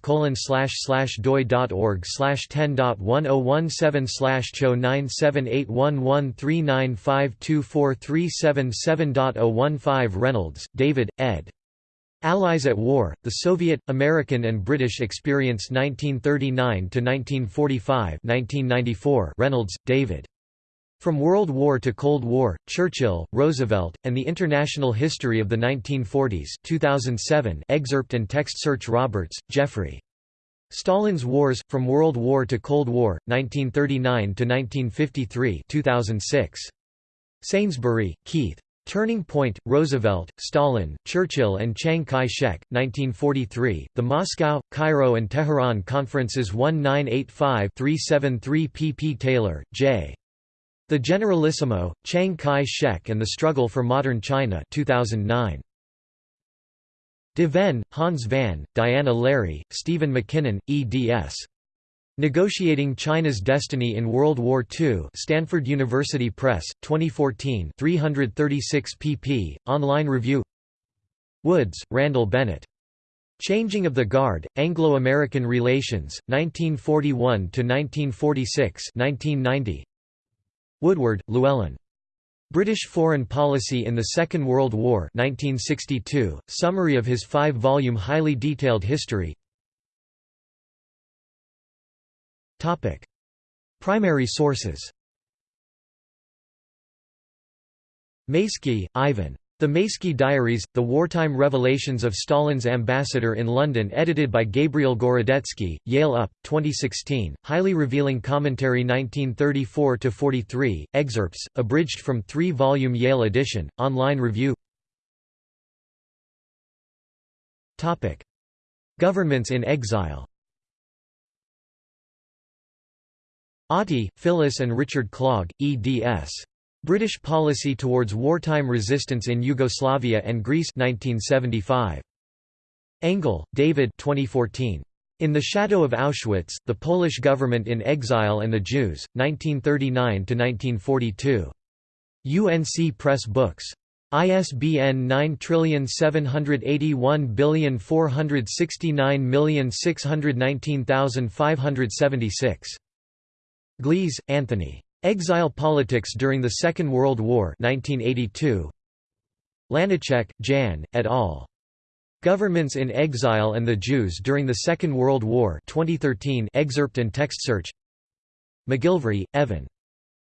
doi.org 10.1017 cho 9781139524377.015 Reynolds, David, ed. Allies at War, the Soviet, American and British Experience 1939–1945 Reynolds, David. From World War to Cold War, Churchill, Roosevelt, and the International History of the 1940s 2007 excerpt and text search Roberts, Geoffrey. Stalin's Wars, From World War to Cold War, 1939–1953 2006. Sainsbury, Keith. Turning Point, Roosevelt, Stalin, Churchill and Chiang Kai-shek, 1943, The Moscow, Cairo and Tehran Conferences 1985-373 pp Taylor, J. The Generalissimo, Chiang Kai-shek and the Struggle for Modern China 2009. De Ven, Hans van, Diana Lary, Stephen MacKinnon, eds. Negotiating China's Destiny in World War II Stanford University Press, 2014 336 pp. Online review Woods, Randall Bennett. Changing of the Guard, Anglo-American Relations, 1941–1946 1990. Woodward, Llewellyn. British Foreign Policy in the Second World War 1962, summary of his five-volume highly detailed history Primary sources. Maisky, Ivan. The Maisky Diaries, The Wartime Revelations of Stalin's Ambassador in London edited by Gabriel Gorodetsky, Yale UP, 2016, highly revealing commentary 1934–43, excerpts, abridged from three-volume Yale edition, online review. Governments in exile Auty, Phyllis and Richard Clogg, eds. British Policy Towards Wartime Resistance in Yugoslavia and Greece 1975. Engel, David 2014. In the Shadow of Auschwitz, The Polish Government in Exile and the Jews, 1939–1942. UNC Press Books. ISBN 9781469619576. Glees, Anthony. Exile Politics During the Second World War 1982. Láníček, Jan, et al. Governments in Exile and the Jews During the Second World War 2013 excerpt and text search McGilvray, Evan.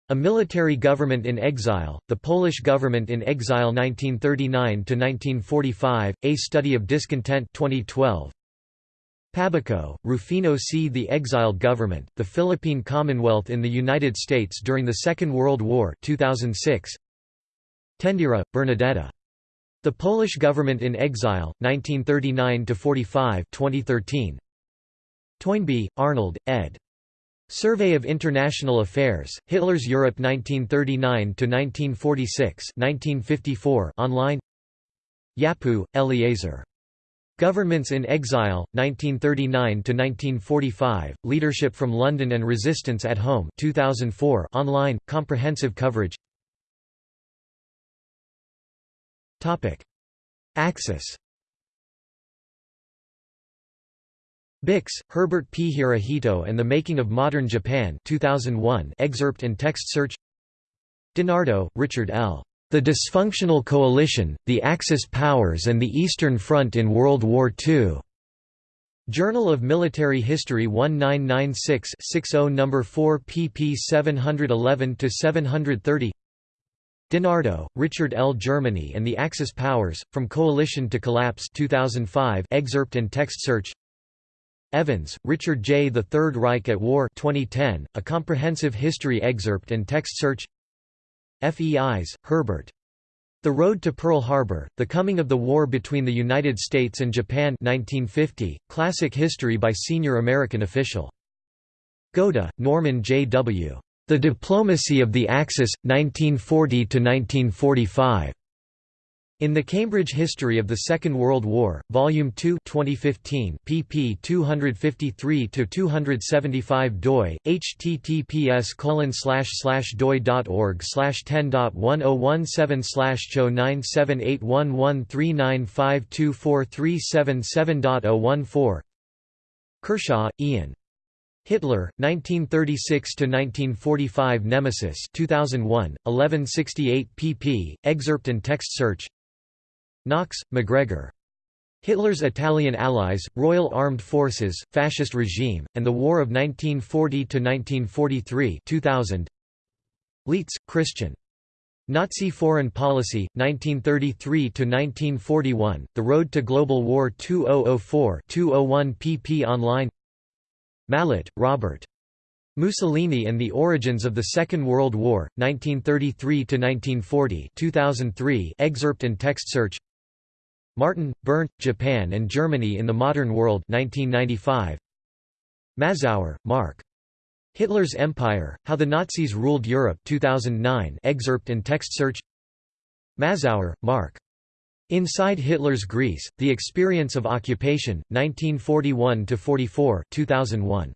A Military Government in Exile, The Polish Government in Exile 1939–1945, A Study of Discontent 2012. Pabico, Rufino C. The Exiled Government, The Philippine Commonwealth in the United States During the Second World War 2006. Tendyra, Bernadetta. The Polish Government in Exile, 1939–45 2013. Toynbee, Arnold, ed. Survey of International Affairs, Hitler's Europe 1939–1946 online Yapou, Eleazar. Governments in Exile, 1939–1945, Leadership from London and Resistance at Home 2004 online, comprehensive coverage Axis Bix, Herbert P. Hirohito and the Making of Modern Japan 2001 excerpt and text search DiNardo, Richard L. The Dysfunctional Coalition, the Axis Powers and the Eastern Front in World War II. Journal of Military History 1996-60 No. 4 pp 711–730 DiNardo, Richard L. Germany and the Axis Powers, From Coalition to Collapse 2005 excerpt and text search Evans, Richard J. The Third Reich at War 2010, a comprehensive history excerpt and text search Feis, Herbert. The Road to Pearl Harbor, The Coming of the War Between the United States and Japan 1950, Classic History by Senior American Official. Goda, Norman J. W. The Diplomacy of the Axis, 1940–1945. In the Cambridge History of the Second World War, Volume 2 2015 pp 253–275 doi, https doi.org 10.1017 cho 9781139524377.014 Kershaw, Ian. Hitler, 1936–1945 Nemesis 2001, 1168 pp. Excerpt and text search Knox, MacGregor. Hitler's Italian allies, Royal Armed Forces, Fascist regime, and the War of 1940–1943 2000. Leitz, Christian. Nazi Foreign Policy, 1933–1941, The Road to Global War 2004-201 pp online Mallet, Robert. Mussolini and the Origins of the Second World War, 1933–1940 2003 excerpt and text search Martin, Bernd, Japan and Germany in the Modern World 1995. Mazower, Mark. Hitler's Empire, How the Nazis Ruled Europe 2009 excerpt and text search Mazower, Mark. Inside Hitler's Greece, The Experience of Occupation, 1941–44 2001.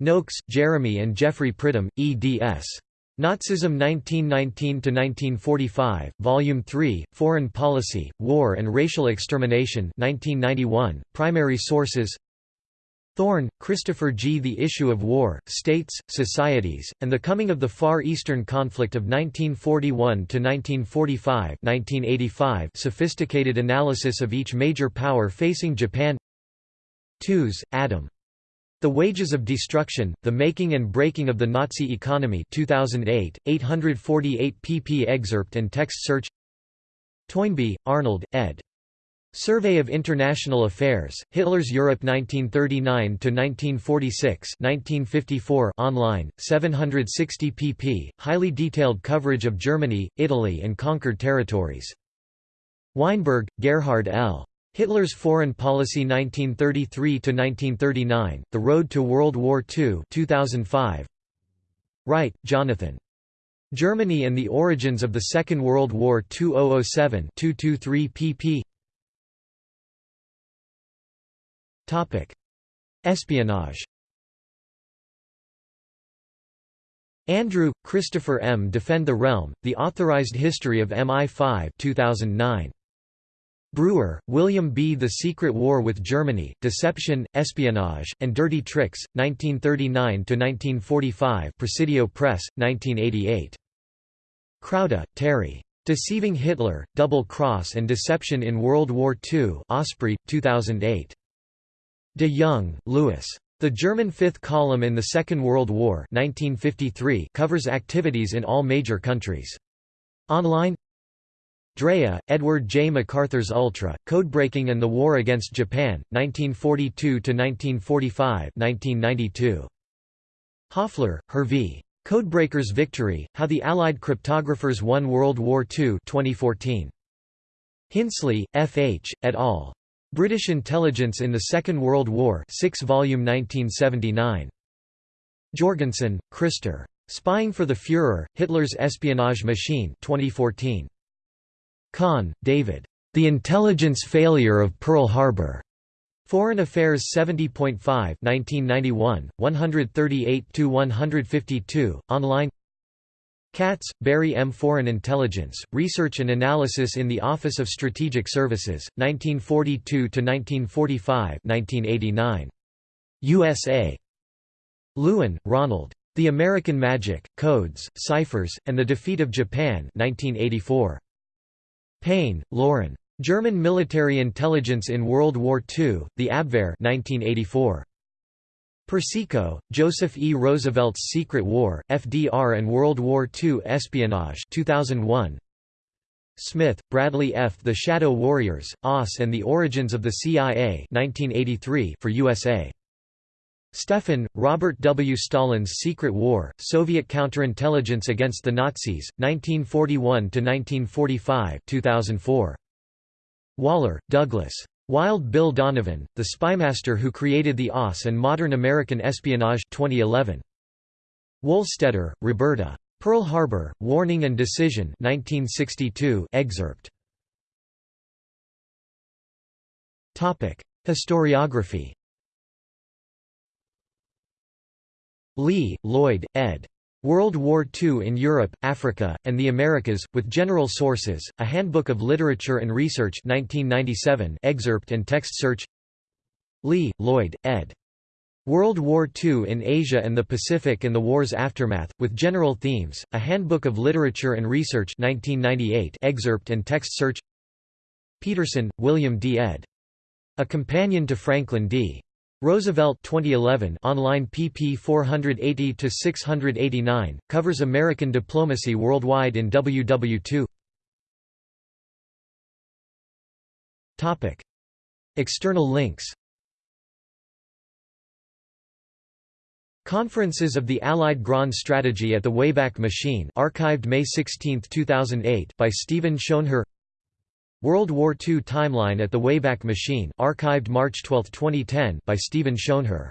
Noakes, Jeremy and Geoffrey Pridham, eds. Nazism 1919–1945, Volume 3, Foreign Policy, War and Racial Extermination 1991, Primary sources Thorne, Christopher G. The Issue of War, States, Societies, and the Coming of the Far Eastern Conflict of 1941–1945 Sophisticated Analysis of Each Major Power Facing Japan Tooze, Adam. The Wages of Destruction, The Making and Breaking of the Nazi Economy 2008, 848 pp excerpt and text search Toynbee, Arnold, ed. Survey of International Affairs, Hitler's Europe 1939–1946 online, 760 pp, highly detailed coverage of Germany, Italy and conquered territories. Weinberg, Gerhard L. Hitler's Foreign Policy 1933–1939, The Road to World War II 2005. Wright, Jonathan. Germany and the Origins of the Second World War 2007 223 pp. Espionage Andrew, Christopher M. Defend the Realm, The Authorized History of MI5 2009. Breuer, William B. The Secret War with Germany, Deception, Espionage, and Dirty Tricks, 1939–1945 Presidio Press, 1988. Crowdy, Terry. Deceiving Hitler, Double Cross and Deception in World War II Osprey, 2008. De Jong, Louis. The German Fifth Column in the Second World War 1953 covers activities in all major countries. Online Drea, Edward J. MacArthur's Ultra, Codebreaking and the War Against Japan, 1942–1945 1992. Haufler, Hervé. Codebreakers Victory, How the Allied Cryptographers Won World War II 2014. Hinsley, F. H., et al. British Intelligence in the Second World War 6 volume 1979. Jorgensen, Christer. Spying for the Führer, Hitler's Espionage Machine 2014. Kahn, David. The Intelligence Failure of Pearl Harbor. Foreign Affairs 70.5 1991, 138–152, online Katz, Barry M. Foreign Intelligence, Research and Analysis in the Office of Strategic Services, 1942–1945 USA. Lewin, Ronald. The American Magic, Codes, Ciphers, and the Defeat of Japan 1984. Paine, Lauran. German Military Intelligence in World War II, The Abwehr 1984. Persico, Joseph E. Roosevelt's Secret War, FDR and World War II Espionage 2001. Smith, Bradley F. The Shadow Warriors, OSS and the Origins of the CIA 1983 for USA. Stephan, Robert W. Stalin's Secret War, Soviet Counterintelligence Against the Nazis, 1941–1945 2004. Waller, Douglas. Wild Bill Donovan, the spymaster who created the OSS and modern American espionage 2011. Wohlstetter, Roberta. Pearl Harbor, Warning and Decision 1962 excerpt. Historiography Lee, Lloyd, ed. World War II in Europe, Africa, and the Americas, with General Sources, A Handbook of Literature and Research 1997 excerpt and text search Lee, Lloyd, ed. World War II in Asia and the Pacific and the War's Aftermath, with General Themes, A Handbook of Literature and Research 1998 excerpt and text search Pederson, William D. ed. A Companion to Franklin D. Roosevelt 2011 online pp 480 to 689 covers American diplomacy worldwide in WW2 Topic. External links Conferences of the Allied Grand Strategy at the Wayback Machine archived May 16, 2008 by Stephen Schoenherr World War II Timeline at the Wayback Machine archived March 12, 2010 by Stephen Schoenherr